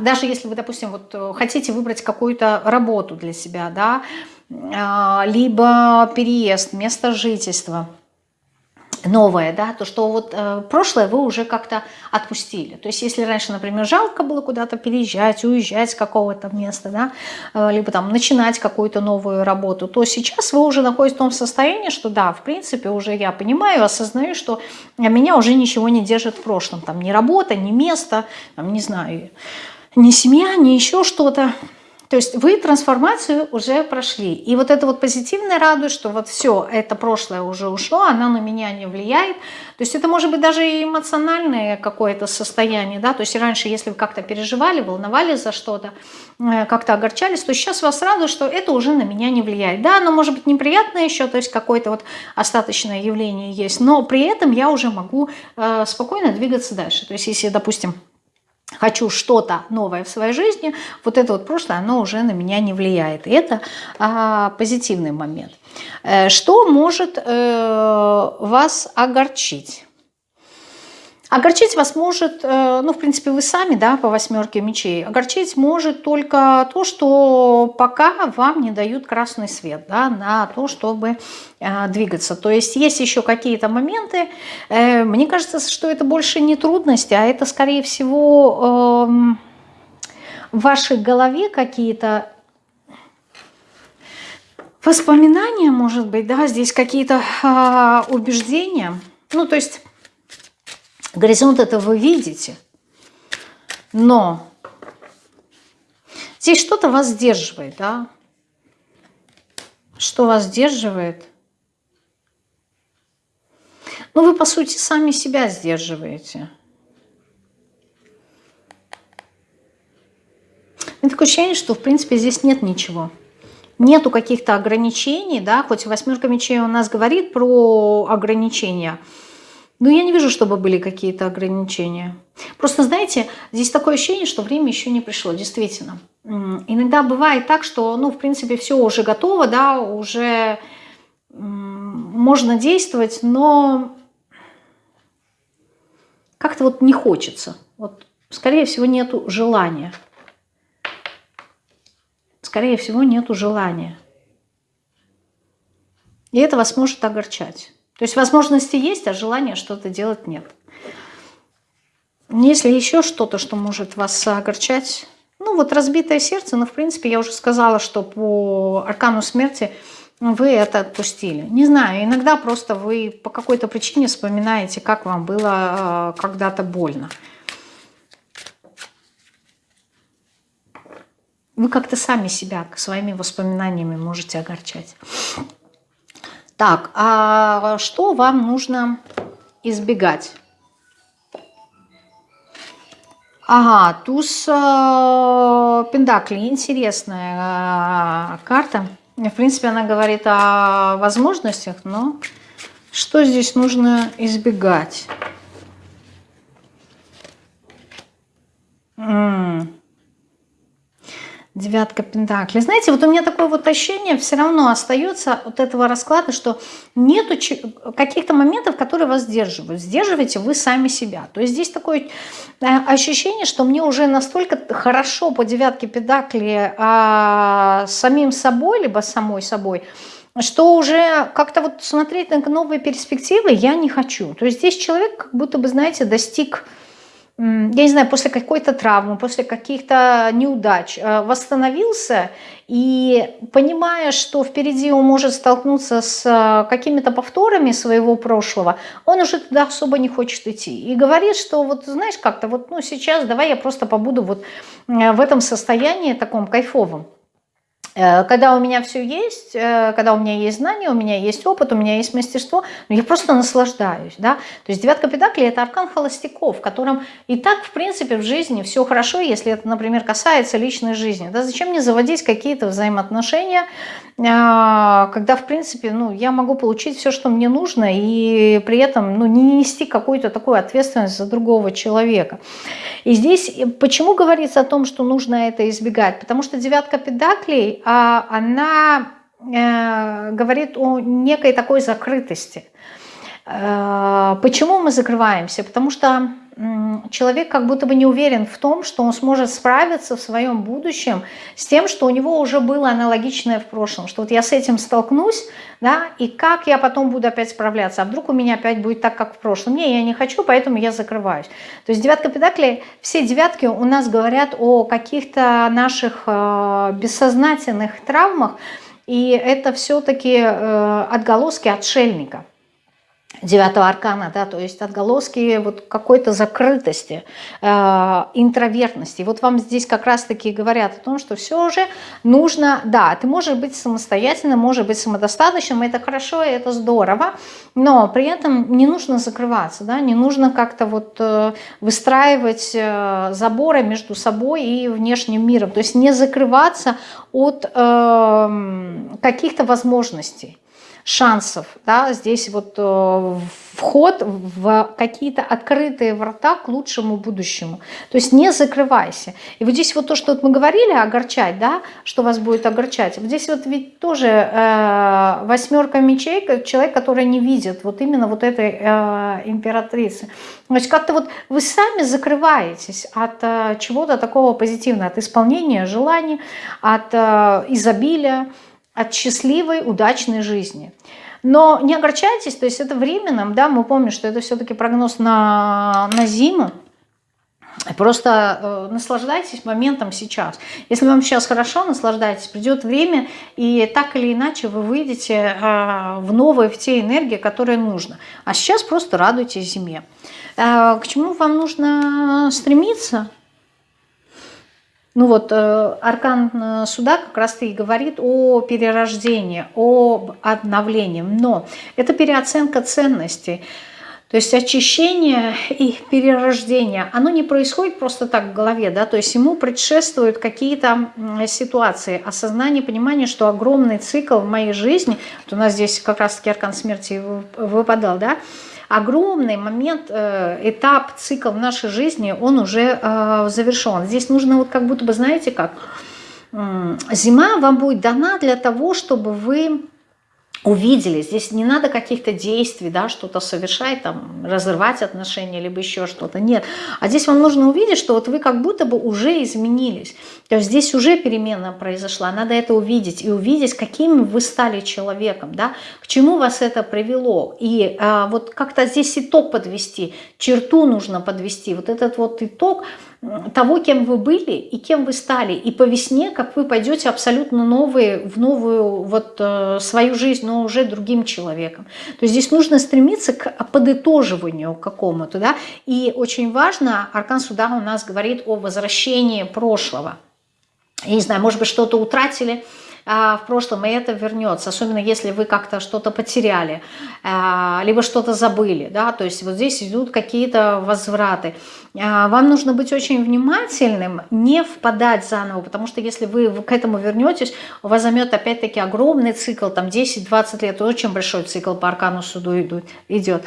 даже если вы, допустим, вот э, хотите выбрать какую-то работу для себя, да, а, либо переезд, место жительства – новое, да, то что вот э, прошлое вы уже как-то отпустили. То есть если раньше, например, жалко было куда-то переезжать, уезжать с какого-то места, да, э, либо там начинать какую-то новую работу, то сейчас вы уже находитесь в том состоянии, что да, в принципе, уже я понимаю, осознаю, что меня уже ничего не держит в прошлом, там ни работа, ни место, там, не знаю, ни семья, ни еще что-то. То есть вы трансформацию уже прошли. И вот это вот позитивная радость, что вот все, это прошлое уже ушло, оно на меня не влияет. То есть это может быть даже и эмоциональное какое-то состояние. Да? То есть раньше, если вы как-то переживали, волновались за что-то, э, как-то огорчались, то сейчас вас радует, что это уже на меня не влияет. Да, оно может быть неприятное еще, то есть какое-то вот остаточное явление есть, но при этом я уже могу э, спокойно двигаться дальше. То есть если, допустим, хочу что-то новое в своей жизни, вот это вот прошлое, оно уже на меня не влияет. И это а, позитивный момент. Э, что может э, вас огорчить? Огорчить вас может, э, ну, в принципе, вы сами, да, по восьмерке мечей. Огорчить может только то, что пока вам не дают красный свет, да, на то, чтобы э, двигаться. То есть есть еще какие-то моменты. Э, мне кажется, что это больше не трудности, а это, скорее всего, э, в вашей голове какие-то воспоминания, может быть, да, здесь какие-то э, убеждения. Ну, то есть Горизонт это вы видите, но здесь что-то вас сдерживает, да? Что вас сдерживает? Ну, вы, по сути, сами себя сдерживаете. Меня такое ощущение, что, в принципе, здесь нет ничего. Нету каких-то ограничений, да, хоть восьмерка мечей у нас говорит про ограничения – ну, я не вижу, чтобы были какие-то ограничения. Просто, знаете, здесь такое ощущение, что время еще не пришло, действительно. Иногда бывает так, что, ну, в принципе, все уже готово, да, уже можно действовать, но как-то вот не хочется. Вот, скорее всего, нету желания. Скорее всего, нету желания. И это вас может огорчать. То есть возможности есть, а желания что-то делать нет. Если еще что-то, что может вас огорчать, ну вот разбитое сердце, но ну, в принципе я уже сказала, что по аркану смерти вы это отпустили. Не знаю, иногда просто вы по какой-то причине вспоминаете, как вам было э, когда-то больно. Вы как-то сами себя своими воспоминаниями можете огорчать. Так, а что вам нужно избегать? Ага, туз э, Пендакли, интересная э, карта. В принципе, она говорит о возможностях, но что здесь нужно избегать? Девятка Пентаклей. Знаете, вот у меня такое вот ощущение все равно остается от этого расклада, что нету каких-то моментов, которые вас сдерживают. Сдерживаете вы сами себя. То есть здесь такое э, ощущение, что мне уже настолько хорошо по девятке Пентаклей а, самим собой, либо самой собой, что уже как-то вот смотреть на новые перспективы я не хочу. То есть здесь человек как будто бы, знаете, достиг я не знаю, после какой-то травмы, после каких-то неудач э, восстановился и понимая, что впереди он может столкнуться с э, какими-то повторами своего прошлого, он уже туда особо не хочет идти. И говорит, что вот знаешь, как-то вот ну сейчас давай я просто побуду вот э, в этом состоянии таком кайфовом. Э, когда у меня все есть, э, когда у меня есть знания, у меня есть опыт, у меня есть мастерство, ну, я просто наслаждаюсь. Да? То есть девятка педакли – это аркан холостяков, котором и так, в принципе, в жизни все хорошо, если это, например, касается личной жизни. Да? Зачем мне заводить какие-то взаимоотношения, а, когда, в принципе, ну, я могу получить все, что мне нужно, и при этом ну, не нести какую-то такую ответственность за другого человека. И здесь почему говорится о том, что нужно это избегать? Потому что девятка педаклей, она э, говорит о некой такой закрытости. Э, почему мы закрываемся? Потому что человек как будто бы не уверен в том, что он сможет справиться в своем будущем с тем, что у него уже было аналогичное в прошлом, что вот я с этим столкнусь, да, и как я потом буду опять справляться, а вдруг у меня опять будет так, как в прошлом. Не, я не хочу, поэтому я закрываюсь. То есть девятка педаклей, все девятки у нас говорят о каких-то наших э, бессознательных травмах, и это все-таки э, отголоски отшельника девятого аркана, да, то есть отголоски вот какой-то закрытости, э, интровертности. Вот вам здесь как раз-таки говорят о том, что все же нужно, да, ты можешь быть самостоятельным, можешь быть самодостаточным, это хорошо, это здорово, но при этом не нужно закрываться, да, не нужно как-то вот э, выстраивать э, заборы между собой и внешним миром, то есть не закрываться от э, каких-то возможностей шансов, да, здесь вот э, вход в какие-то открытые врата к лучшему будущему. То есть не закрывайся. И вот здесь вот то, что мы говорили, огорчать, да, что вас будет огорчать. Вот здесь вот ведь тоже э, восьмерка мечей, человек, который не видит вот именно вот этой э, императрицы. Значит, как-то вот вы сами закрываетесь от э, чего-то такого позитивного, от исполнения желаний, от э, изобилия, от счастливой, удачной жизни. Но не огорчайтесь, то есть это временным, да, мы помним, что это все-таки прогноз на, на зиму, Просто э, наслаждайтесь моментом сейчас. Если вам сейчас хорошо, наслаждайтесь. Придет время, и так или иначе вы выйдете э, в новые, в те энергии, которые нужно. А сейчас просто радуйтесь зиме. Э, к чему вам нужно стремиться? Ну вот, э, аркан э, суда как раз и говорит о перерождении, об обновлении. Но это переоценка ценностей. То есть очищение и перерождение, оно не происходит просто так в голове, да, то есть ему предшествуют какие-то ситуации, осознание, понимание, что огромный цикл в моей жизни, вот у нас здесь как раз-таки аркан смерти выпадал, да, огромный момент, э, этап, цикл в нашей жизни, он уже э, завершен. Здесь нужно вот как будто бы, знаете как, зима вам будет дана для того, чтобы вы увидели. Здесь не надо каких-то действий, да, что-то совершать, там, разрывать отношения, либо еще что-то. Нет. А здесь вам нужно увидеть, что вот вы как будто бы уже изменились. То есть здесь уже перемена произошла. Надо это увидеть. И увидеть, каким вы стали человеком, да, к чему вас это привело. И а, вот как-то здесь итог подвести, черту нужно подвести. Вот этот вот итог – того, кем вы были и кем вы стали. И по весне, как вы пойдете абсолютно новые, в новую вот э, свою жизнь, но уже другим человеком. То есть здесь нужно стремиться к подытоживанию какому-то. Да? И очень важно, Аркан Суда у нас говорит о возвращении прошлого. Я не знаю, может быть, что-то утратили, в прошлом, и это вернется, особенно если вы как-то что-то потеряли, а, либо что-то забыли, да, то есть вот здесь идут какие-то возвраты. А, вам нужно быть очень внимательным, не впадать заново, потому что если вы к этому вернетесь, у вас займет опять-таки огромный цикл, там 10-20 лет, очень большой цикл по аркану суду идет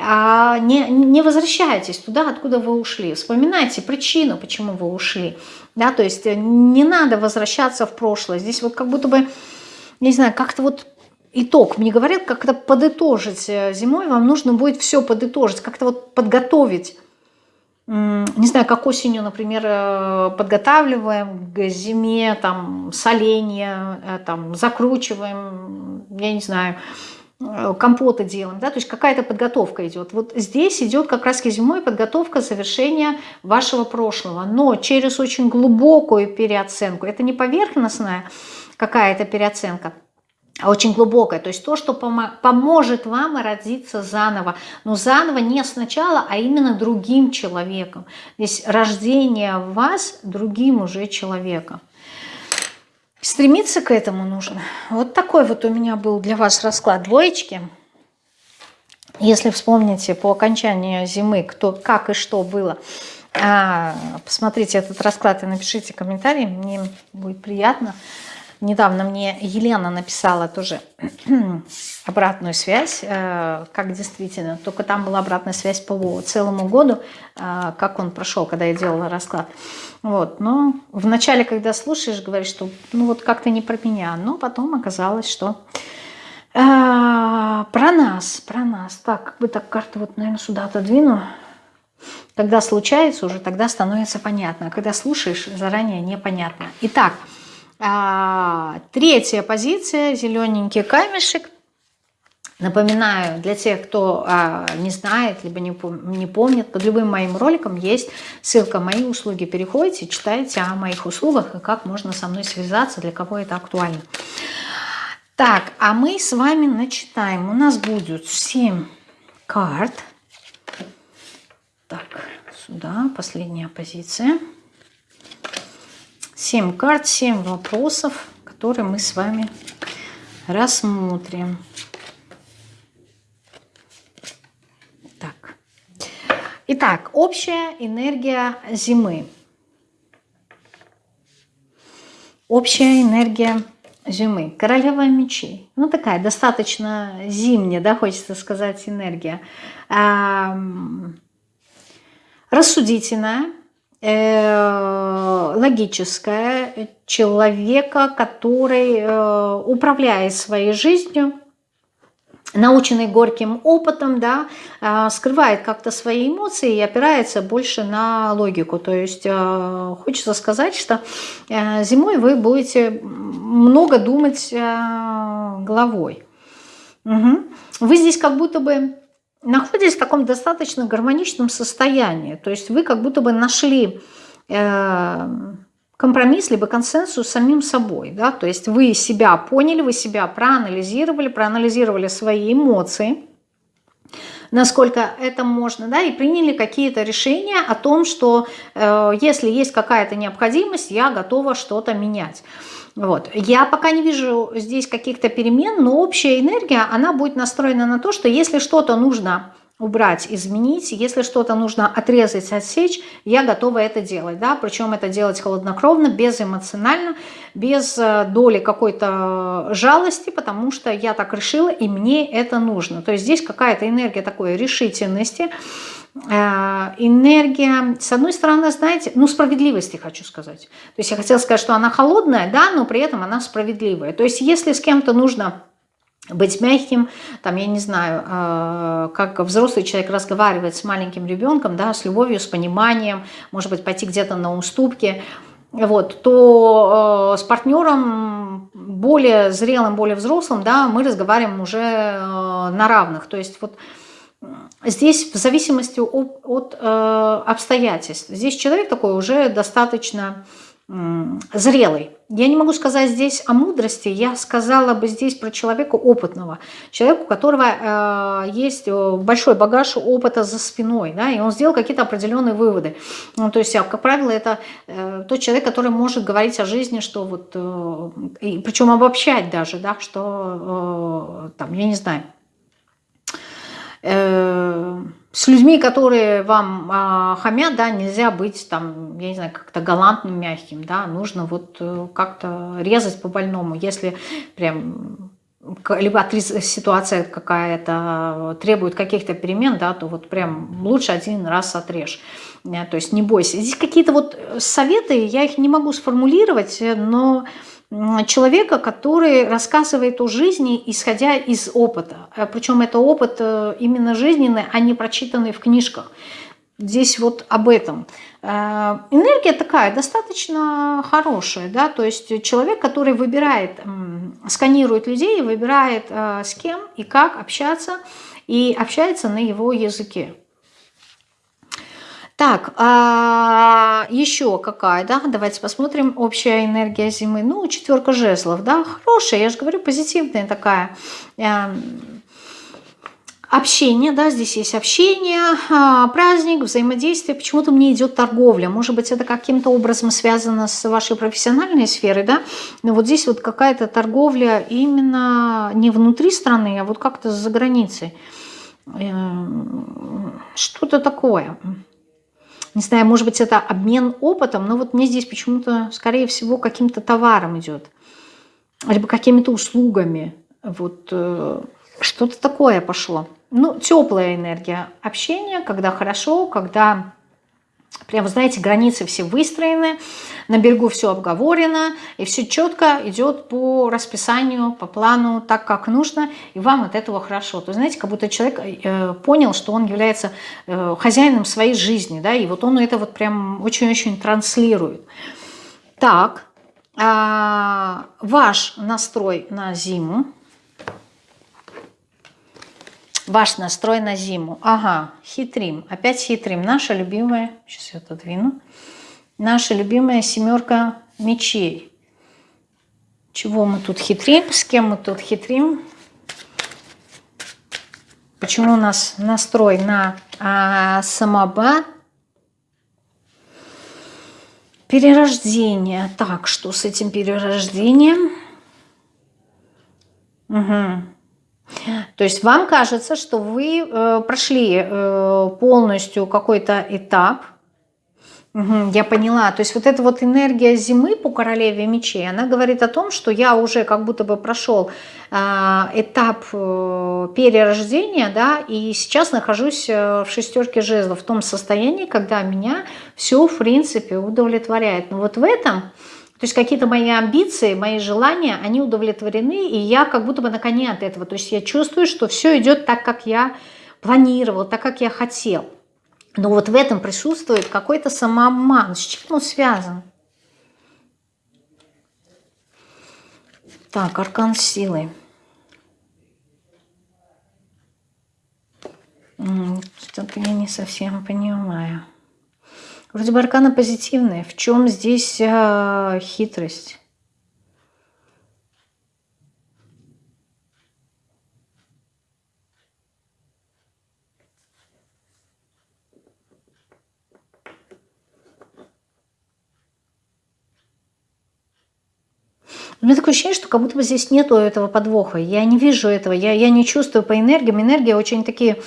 а не, не возвращайтесь туда, откуда вы ушли. Вспоминайте причину, почему вы ушли. Да, то есть э, не надо возвращаться в прошлое. Здесь вот как будто бы, не знаю, как-то вот итог. Мне говорят, как-то подытожить э, зимой. Вам нужно будет все подытожить, как-то вот подготовить. Не знаю, как осенью, например, э, подготавливаем к зиме, там, соленье, там, закручиваем, я не знаю, Э, компоты делаем, да, то есть какая-то подготовка идет. Вот здесь идет как раз зимой подготовка завершения вашего прошлого, но через очень глубокую переоценку. Это не поверхностная какая-то переоценка, а очень глубокая. То есть то, что поможет вам родиться заново. Но заново не сначала, а именно другим человеком. Здесь рождение вас другим уже человеком. Стремиться к этому нужно. Вот такой вот у меня был для вас расклад двоечки. Если вспомните по окончании зимы, кто, как и что было, а, посмотрите этот расклад и напишите комментарий, мне будет приятно. Недавно мне Елена написала тоже обратную связь, э, как действительно, только там была обратная связь по целому году, э, как он прошел, когда я делала расклад. Вот, но вначале, когда слушаешь, говоришь, что ну вот как-то не про меня, но потом оказалось, что э, про нас, про нас. Так, как бы так карту вот, наверное, сюда отодвину. Когда случается, уже тогда становится понятно. А когда слушаешь, заранее непонятно. Итак, а, третья позиция, зелененький камешек. Напоминаю, для тех, кто а, не знает, либо не, не помнит, под любым моим роликом есть ссылка «Мои услуги». Переходите, читайте о моих услугах и как можно со мной связаться, для кого это актуально. Так, а мы с вами начитаем. У нас будет 7 карт. Так, сюда последняя позиция. 7 карт, 7 вопросов, которые мы с вами рассмотрим. Так. Итак, общая энергия зимы. Общая энергия зимы. Королева мечей. Ну, такая достаточно зимняя, да, хочется сказать, энергия. Рассудительная, э, логическая, человека, который э, управляет своей жизнью, наученный горьким опытом, да, а, скрывает как-то свои эмоции и опирается больше на логику. То есть хочется сказать, что зимой вы будете много думать головой. Угу. Вы здесь как будто бы находитесь в таком достаточно гармоничном состоянии. То есть вы как будто бы нашли э, компромисс, либо консенсус с самим собой. Да? То есть вы себя поняли, вы себя проанализировали, проанализировали свои эмоции, насколько это можно, да, и приняли какие-то решения о том, что э, если есть какая-то необходимость, я готова что-то менять. Вот. Я пока не вижу здесь каких-то перемен, но общая энергия, она будет настроена на то, что если что-то нужно убрать, изменить. Если что-то нужно отрезать, отсечь, я готова это делать. Да? Причем это делать холоднокровно, безэмоционально, без э, доли какой-то жалости, потому что я так решила, и мне это нужно. То есть здесь какая-то энергия такой решительности, э, энергия, с одной стороны, знаете, ну, справедливости хочу сказать. То есть я хотела сказать, что она холодная, да, но при этом она справедливая. То есть если с кем-то нужно быть мягким, там, я не знаю, э, как взрослый человек разговаривает с маленьким ребенком, да, с любовью, с пониманием, может быть, пойти где-то на уступки, вот, то э, с партнером более зрелым, более взрослым, да, мы разговариваем уже э, на равных. То есть вот здесь в зависимости от, от обстоятельств. Здесь человек такой уже достаточно зрелый. Я не могу сказать здесь о мудрости, я сказала бы здесь про человека опытного, человека, у которого э, есть э, большой багаж опыта за спиной, да, и он сделал какие-то определенные выводы. Ну, то есть, а, как правило, это э, тот человек, который может говорить о жизни, что вот, э, и, причем обобщать даже, да, что, э, там, я не знаю, э, с людьми, которые вам э, хамят, да, нельзя быть там, я не знаю, как-то галантным, мягким, да, нужно вот э, как-то резать по больному, если прям либо ситуация какая-то требует каких-то перемен, да, то вот прям лучше один раз отрежь. Э, то есть не бойся. Здесь какие-то вот советы, я их не могу сформулировать, но человека, который рассказывает о жизни, исходя из опыта. Э, Причем это опыт э, именно жизненный, а не прочитанный в книжках. Здесь вот об этом. Э, энергия такая, достаточно хорошая, да, то есть человек, который выбирает, сканирует людей, выбирает с кем и как общаться, и общается на его языке. Так, а еще какая, да, давайте посмотрим, общая энергия зимы. Ну, четверка жезлов, да, хорошая, я же говорю, позитивная такая. Эм, общение, да, здесь есть общение, а, праздник, взаимодействие. Почему-то мне идет торговля. Может быть, это каким-то образом связано с вашей профессиональной сферой, да? Но вот здесь вот какая-то торговля именно не внутри страны, а вот как-то за границей. Эм, что-то такое не знаю, может быть, это обмен опытом, но вот мне здесь почему-то, скорее всего, каким-то товаром идет, либо какими-то услугами. Вот э, что-то такое пошло. Ну, теплая энергия общения, когда хорошо, когда Прям, знаете, границы все выстроены, на берегу все обговорено, и все четко идет по расписанию, по плану, так, как нужно, и вам от этого хорошо. То знаете, как будто человек э, понял, что он является э, хозяином своей жизни, да, и вот он это вот прям очень-очень транслирует. Так, э, ваш настрой на зиму – Ваш настрой на зиму. Ага, хитрим. Опять хитрим. Наша любимая, сейчас я отодвину. Наша любимая семерка мечей. Чего мы тут хитрим? С кем мы тут хитрим? Почему у нас настрой на а, самоба? Перерождение. Так, что с этим перерождением? Угу. То есть вам кажется, что вы э, прошли э, полностью какой-то этап, Угу, я поняла. То есть вот эта вот энергия зимы по королеве мечей, она говорит о том, что я уже как будто бы прошел э, этап э, перерождения, да, и сейчас нахожусь э, в шестерке жезлов, в том состоянии, когда меня все, в принципе, удовлетворяет. Но вот в этом, то есть какие-то мои амбиции, мои желания, они удовлетворены, и я как будто бы на коне от этого. То есть я чувствую, что все идет так, как я планировал, так, как я хотел. Но вот в этом присутствует какой-то самообман. С чем он связан? Так, аркан силы. Что-то я не совсем понимаю. Вроде бы арканы позитивные. В чем здесь э, хитрость? У меня такое ощущение, что как будто бы здесь нету этого подвоха. Я не вижу этого, я, я не чувствую по энергиям. Энергии очень такие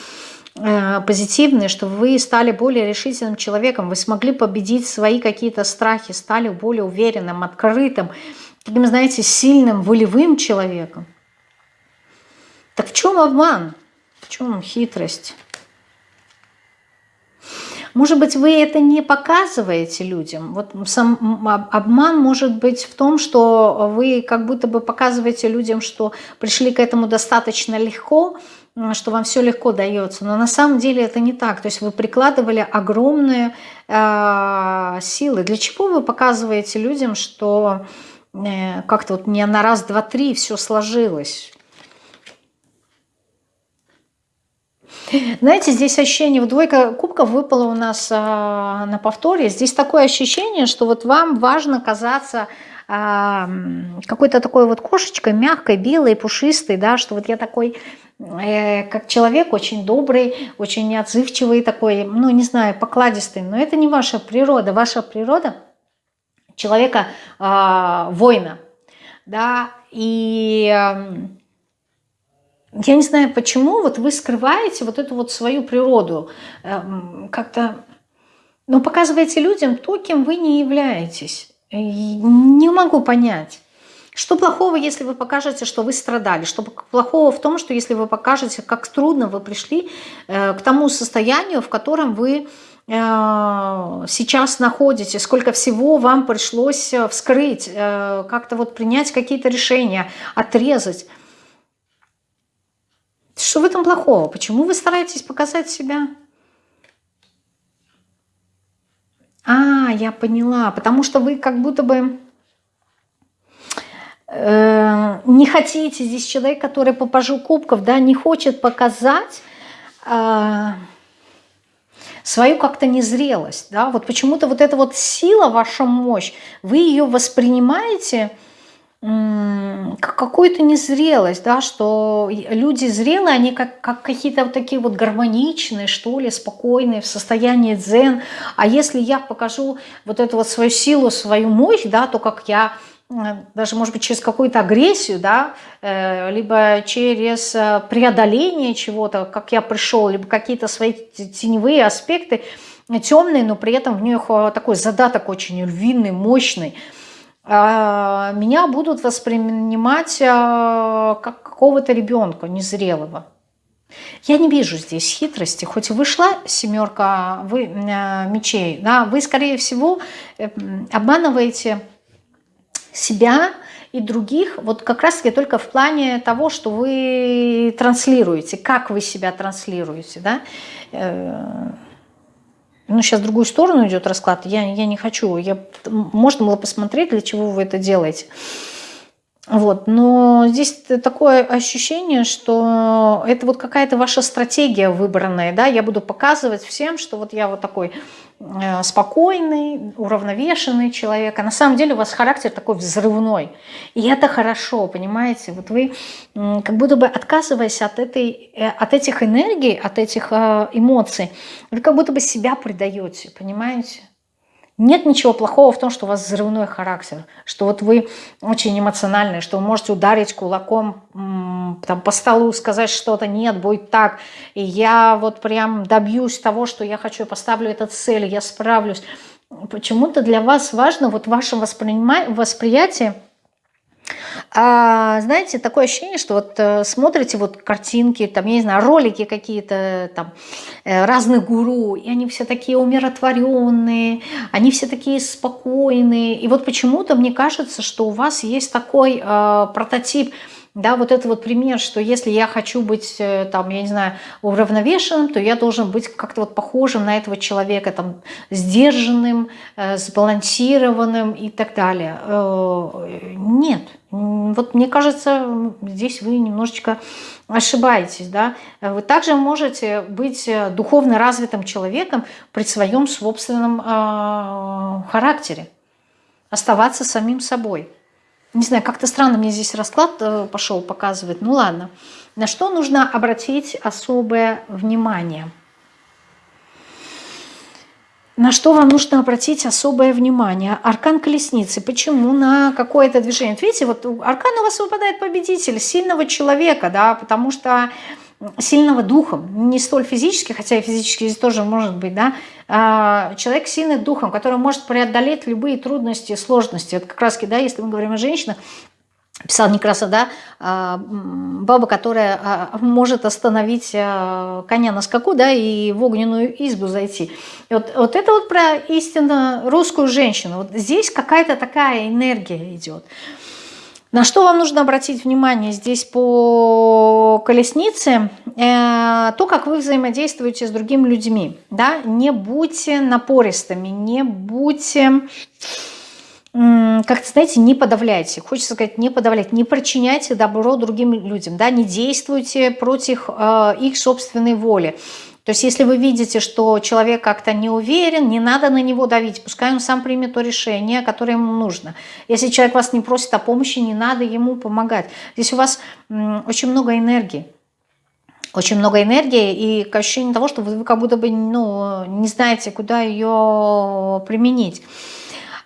позитивные, что вы стали более решительным человеком, вы смогли победить свои какие-то страхи, стали более уверенным, открытым, таким, знаете, сильным, волевым человеком. Так в чем обман? В чем хитрость? Может быть, вы это не показываете людям. Вот сам обман может быть в том, что вы как будто бы показываете людям, что пришли к этому достаточно легко, что вам все легко дается. Но на самом деле это не так. То есть вы прикладывали огромные э, силы. Для чего вы показываете людям, что э, как-то вот не на раз, два, три все сложилось? Знаете, здесь ощущение, вот двойка кубков выпала у нас а, на повторе. Здесь такое ощущение, что вот вам важно казаться а, какой-то такой вот кошечкой, мягкой, белой, пушистой, да, что вот я такой, э, как человек, очень добрый, очень отзывчивый такой, ну, не знаю, покладистый. Но это не ваша природа. Ваша природа человека э, воина, да, и я не знаю почему, вот вы скрываете вот эту вот свою природу, эм, как-то, ну, показываете людям то, кем вы не являетесь. Не могу понять. Что плохого, если вы покажете, что вы страдали? Что плохого в том, что если вы покажете, как трудно вы пришли э, к тому состоянию, в котором вы э, сейчас находитесь, сколько всего вам пришлось э, вскрыть, как-то вот принять какие-то решения, отрезать. Что в этом плохого? Почему вы стараетесь показать себя? А, я поняла. Потому что вы как будто бы э, не хотите, здесь человек, который по пажу кубков, да, не хочет показать э, свою как-то незрелость. Да? Вот почему-то вот эта вот сила, ваша мощь, вы ее воспринимаете как какую-то незрелость, да, что люди зрелые, они как, как какие-то вот такие вот гармоничные, что ли, спокойные, в состоянии дзен. А если я покажу вот эту вот свою силу, свою мощь, да, то как я даже, может быть, через какую-то агрессию, да, э, либо через э, преодоление чего-то, как я пришел, либо какие-то свои теневые аспекты, темные, но при этом в них э, такой задаток очень львиный, мощный – а, меня будут воспринимать как какого-то ребенка незрелого. Я не вижу здесь хитрости, хоть вышла семерка вы, мечей, да, вы, скорее всего, э, обманываете себя и других, вот как раз-таки только в плане того, что вы транслируете, как вы себя транслируете, да, э, ну, сейчас в другую сторону идет расклад, я, я не хочу. Я, можно было посмотреть, для чего вы это делаете. Вот, но здесь такое ощущение, что это вот какая-то ваша стратегия выбранная, да, я буду показывать всем, что вот я вот такой Э, спокойный, уравновешенный человек, а на самом деле у вас характер такой взрывной. И это хорошо, понимаете? Вот вы как будто бы отказываясь от, этой, э, от этих энергий, от этих э, эмоций, вы как будто бы себя предаете, понимаете? Нет ничего плохого в том, что у вас взрывной характер, что вот вы очень эмоциональный, что вы можете ударить кулаком там, по столу, сказать что-то, нет, будет так, и я вот прям добьюсь того, что я хочу, поставлю эту цель, я справлюсь. почему-то для вас важно вот ваше восприятие а, знаете, такое ощущение, что вот э, смотрите вот картинки, там, я не знаю, ролики какие-то там э, разных гуру, и они все такие умиротворенные, они все такие спокойные. И вот почему-то мне кажется, что у вас есть такой э, прототип – да, вот это вот пример, что если я хочу быть, э, там, я не знаю, уравновешенным, то я должен быть как-то вот похожим на этого человека, там, сдержанным, э, сбалансированным и так далее. Э, нет. Вот мне кажется, здесь вы немножечко ошибаетесь, да. Вы также можете быть духовно развитым человеком при своем собственном характере, оставаться самим собой. Не знаю, как-то странно мне здесь расклад э, пошел показывать. Ну ладно. На что нужно обратить особое внимание? На что вам нужно обратить особое внимание? Аркан колесницы. Почему на какое-то движение? видите, вот аркан у вас выпадает победитель, сильного человека, да, потому что сильного духом, не столь физически, хотя и физически здесь тоже может быть, да, а человек сильный духом, который может преодолеть любые трудности, сложности. Вот как раз, да, если мы говорим о женщинах, писал Некраса, да, а, баба, которая а, может остановить коня на скаку, да, и в огненную избу зайти. Вот, вот это вот про истинно русскую женщину. Вот здесь какая-то такая энергия идет. На что вам нужно обратить внимание здесь по колеснице? Э, то, как вы взаимодействуете с другими людьми. Да? Не будьте напористыми, не будьте, как-то, знаете, не подавляйте. Хочется сказать, не подавляйте, не причиняйте добро другим людям. Да? Не действуйте против э, их собственной воли. То есть если вы видите, что человек как-то не уверен, не надо на него давить, пускай он сам примет то решение, которое ему нужно. Если человек вас не просит о помощи, не надо ему помогать. Здесь у вас очень много энергии. Очень много энергии и ощущение того, что вы как будто бы ну, не знаете, куда ее применить.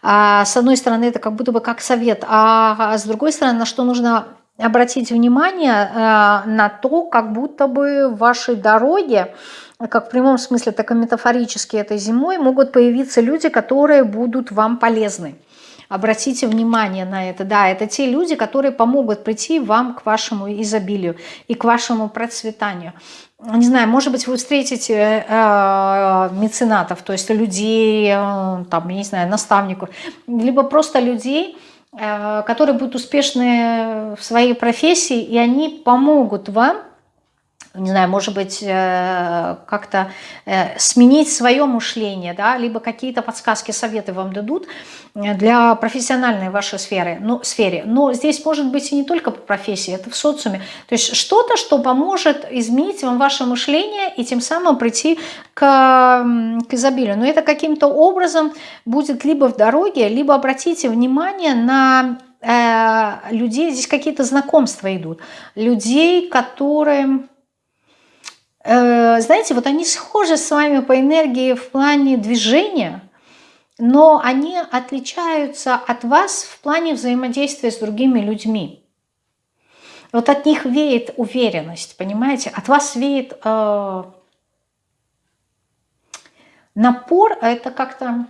А с одной стороны, это как будто бы как совет, а с другой стороны, на что нужно обратить внимание, э, на то, как будто бы в вашей дороге как в прямом смысле, так и метафорически этой зимой, могут появиться люди, которые будут вам полезны. Обратите внимание на это. Да, это те люди, которые помогут прийти вам к вашему изобилию и к вашему процветанию. Не знаю, может быть, вы встретите э, меценатов, то есть людей, э, там, не знаю, наставников, либо просто людей, э, которые будут успешны в своей профессии, и они помогут вам не знаю, может быть, э, как-то э, сменить свое мышление, да, либо какие-то подсказки, советы вам дадут э, для профессиональной вашей сферы, ну, сфере. Но здесь может быть и не только по профессии, это в социуме. То есть что-то, что поможет изменить вам ваше мышление и тем самым прийти к, к изобилию. Но это каким-то образом будет либо в дороге, либо обратите внимание на людей, здесь какие-то знакомства идут, людей, которые Э, знаете, вот они схожи с вами по энергии в плане движения, но они отличаются от вас в плане взаимодействия с другими людьми. Вот от них веет уверенность, понимаете? От вас веет э, напор, а это как-то,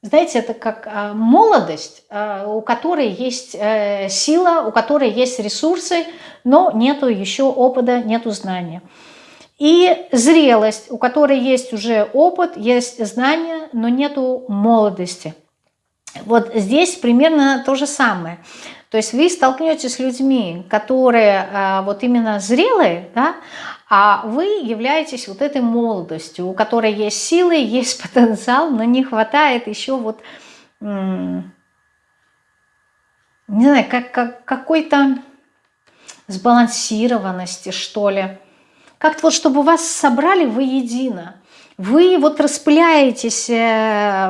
знаете, это как э, молодость, э, у которой есть э, сила, у которой есть ресурсы, но нету еще опыта, нету знания. И зрелость, у которой есть уже опыт, есть знания, но нету молодости. Вот здесь примерно то же самое. То есть вы столкнетесь с людьми, которые а, вот именно зрелые, да, а вы являетесь вот этой молодостью, у которой есть силы, есть потенциал, но не хватает еще вот, не знаю, как, как, какой-то сбалансированности, что ли. Как-то вот, чтобы вас собрали воедино. Вы вот распыляетесь, э,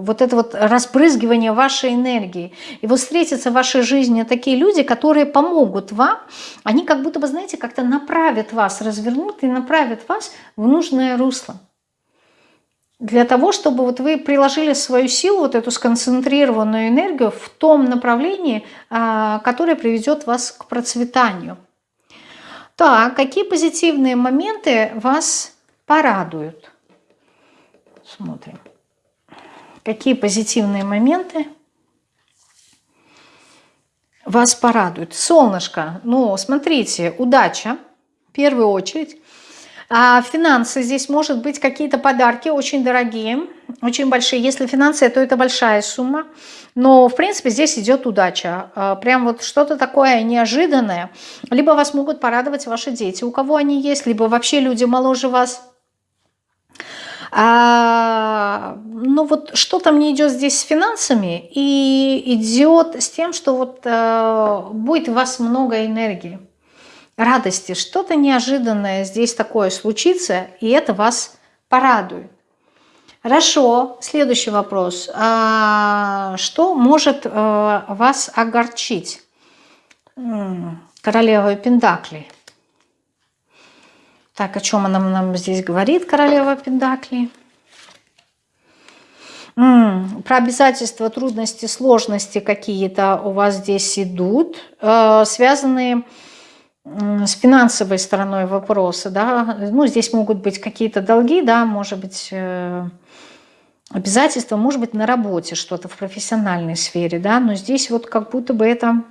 вот это вот разбрызгивание вашей энергии. И вот встретятся в вашей жизни такие люди, которые помогут вам. Они как будто бы, знаете, как-то направят вас, развернут и направят вас в нужное русло. Для того, чтобы вот вы приложили свою силу, вот эту сконцентрированную энергию в том направлении, а, которое приведет вас к процветанию. Так, какие позитивные моменты вас порадуют? Смотрим. какие позитивные моменты вас порадуют. Солнышко, ну, смотрите, удача, в первую очередь. А финансы здесь может быть какие-то подарки очень дорогие, очень большие. Если финансы, то это большая сумма. Но, в принципе, здесь идет удача. А, прям вот что-то такое неожиданное. Либо вас могут порадовать ваши дети, у кого они есть, либо вообще люди моложе вас. А, ну вот что-то мне идет здесь с финансами и идет с тем, что вот а, будет у вас много энергии радости, что-то неожиданное здесь такое случится, и это вас порадует. Хорошо, следующий вопрос. А что может э, вас огорчить? Королева Пендакли. Так, о чем она нам здесь говорит, королева Пендакли? про обязательства, трудности, сложности какие-то у вас здесь идут, э, связанные с финансовой стороной вопроса, да, ну, здесь могут быть какие-то долги, да, может быть, э, обязательства, может быть, на работе что-то в профессиональной сфере, да, но здесь вот как будто бы это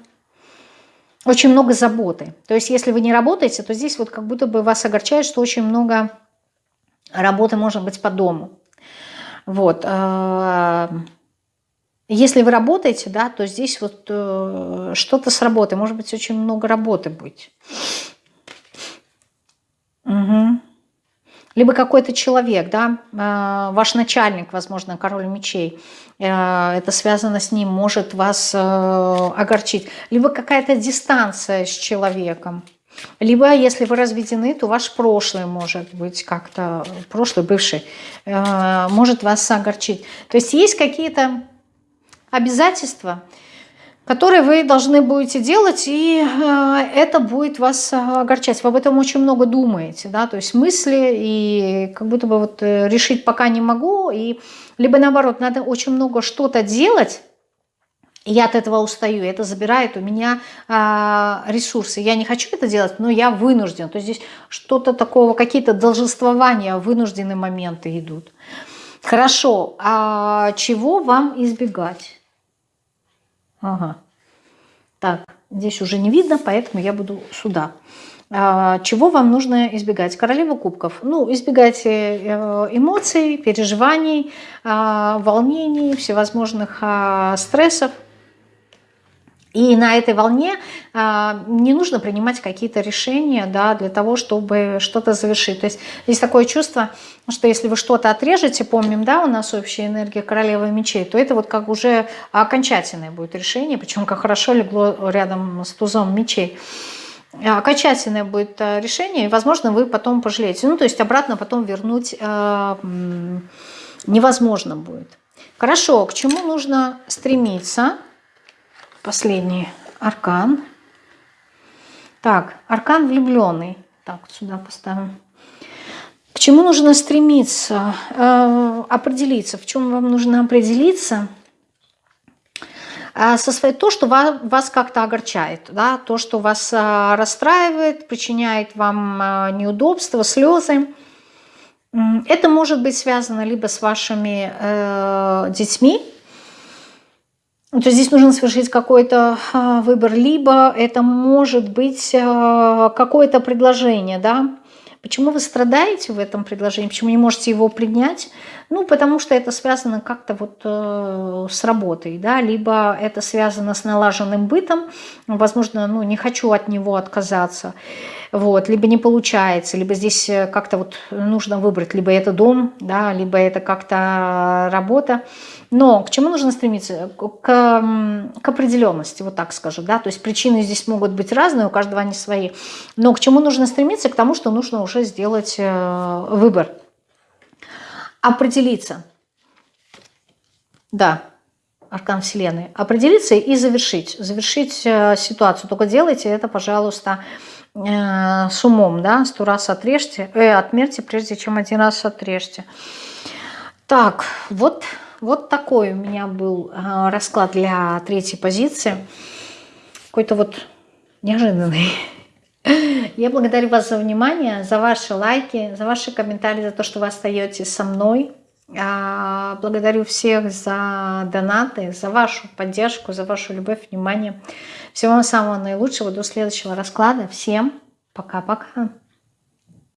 очень много заботы. То есть, если вы не работаете, то здесь вот как будто бы вас огорчает, что очень много работы может быть по дому. Вот. Если вы работаете, да, то здесь вот э, что-то с работой. Может быть, очень много работы будет. Угу. Либо какой-то человек, да, э, ваш начальник, возможно, король мечей, э, это связано с ним, может вас э, огорчить. Либо какая-то дистанция с человеком. Либо, если вы разведены, то ваш прошлый может быть как-то, прошлый, бывший, э, может вас огорчить. То есть есть какие-то обязательства, которые вы должны будете делать, и э, это будет вас огорчать. Вы об этом очень много думаете, да, то есть мысли, и как будто бы вот э, решить пока не могу, и либо наоборот, надо очень много что-то делать, я от этого устаю, это забирает у меня а, ресурсы. Я не хочу это делать, но я вынужден. То есть здесь что-то такого, какие-то должествования, вынужденные моменты идут. Хорошо, а чего вам избегать? Ага. Так, здесь уже не видно, поэтому я буду сюда. А, чего вам нужно избегать? Королева кубков. Ну, избегайте э, эмоций, переживаний, а, волнений, всевозможных а, стрессов. И на этой волне а, не нужно принимать какие-то решения да, для того, чтобы что-то завершить. То есть есть такое чувство, что если вы что-то отрежете, помним, да, у нас общая энергия королевы мечей, то это вот как уже окончательное будет решение, причем как хорошо легло рядом с тузом мечей. Окончательное будет а, решение, и, возможно, вы потом пожалеете. Ну, то есть обратно потом вернуть э, невозможно будет. Хорошо, к чему нужно стремиться – последний аркан. Так, аркан влюбленный. Так, сюда поставим. К чему нужно стремиться? Э, определиться. В чем вам нужно определиться? Э, со своей, то, что вас, вас как-то огорчает, да, то, что вас э, расстраивает, причиняет вам э, неудобства, слезы. Это может быть связано либо с вашими э, детьми, то есть здесь нужно совершить какой-то а, выбор, либо это может быть а, какое-то предложение, да, Почему вы страдаете в этом предложении? Почему не можете его принять? Ну, потому что это связано как-то вот э, с работой, да, либо это связано с налаженным бытом, возможно, ну, не хочу от него отказаться, вот, либо не получается, либо здесь э, как-то вот нужно выбрать, либо это дом, да, либо это как-то работа. Но к чему нужно стремиться? К, к определенности, вот так скажу. Да? То есть причины здесь могут быть разные, у каждого они свои. Но к чему нужно стремиться? К тому, что нужно уже сделать э, выбор. Определиться. Да, аркан Вселенной. Определиться и завершить. Завершить э, ситуацию. Только делайте это, пожалуйста, э, с умом. Да? Сто раз отрежьте, э, отмерьте, прежде чем один раз отрежьте. Так, вот вот такой у меня был а, расклад для третьей позиции. Какой-то вот неожиданный. Я благодарю вас за внимание, за ваши лайки, за ваши комментарии, за то, что вы остаетесь со мной. А, благодарю всех за донаты, за вашу поддержку, за вашу любовь, внимание. Всего вам самого наилучшего. До следующего расклада. Всем пока-пока.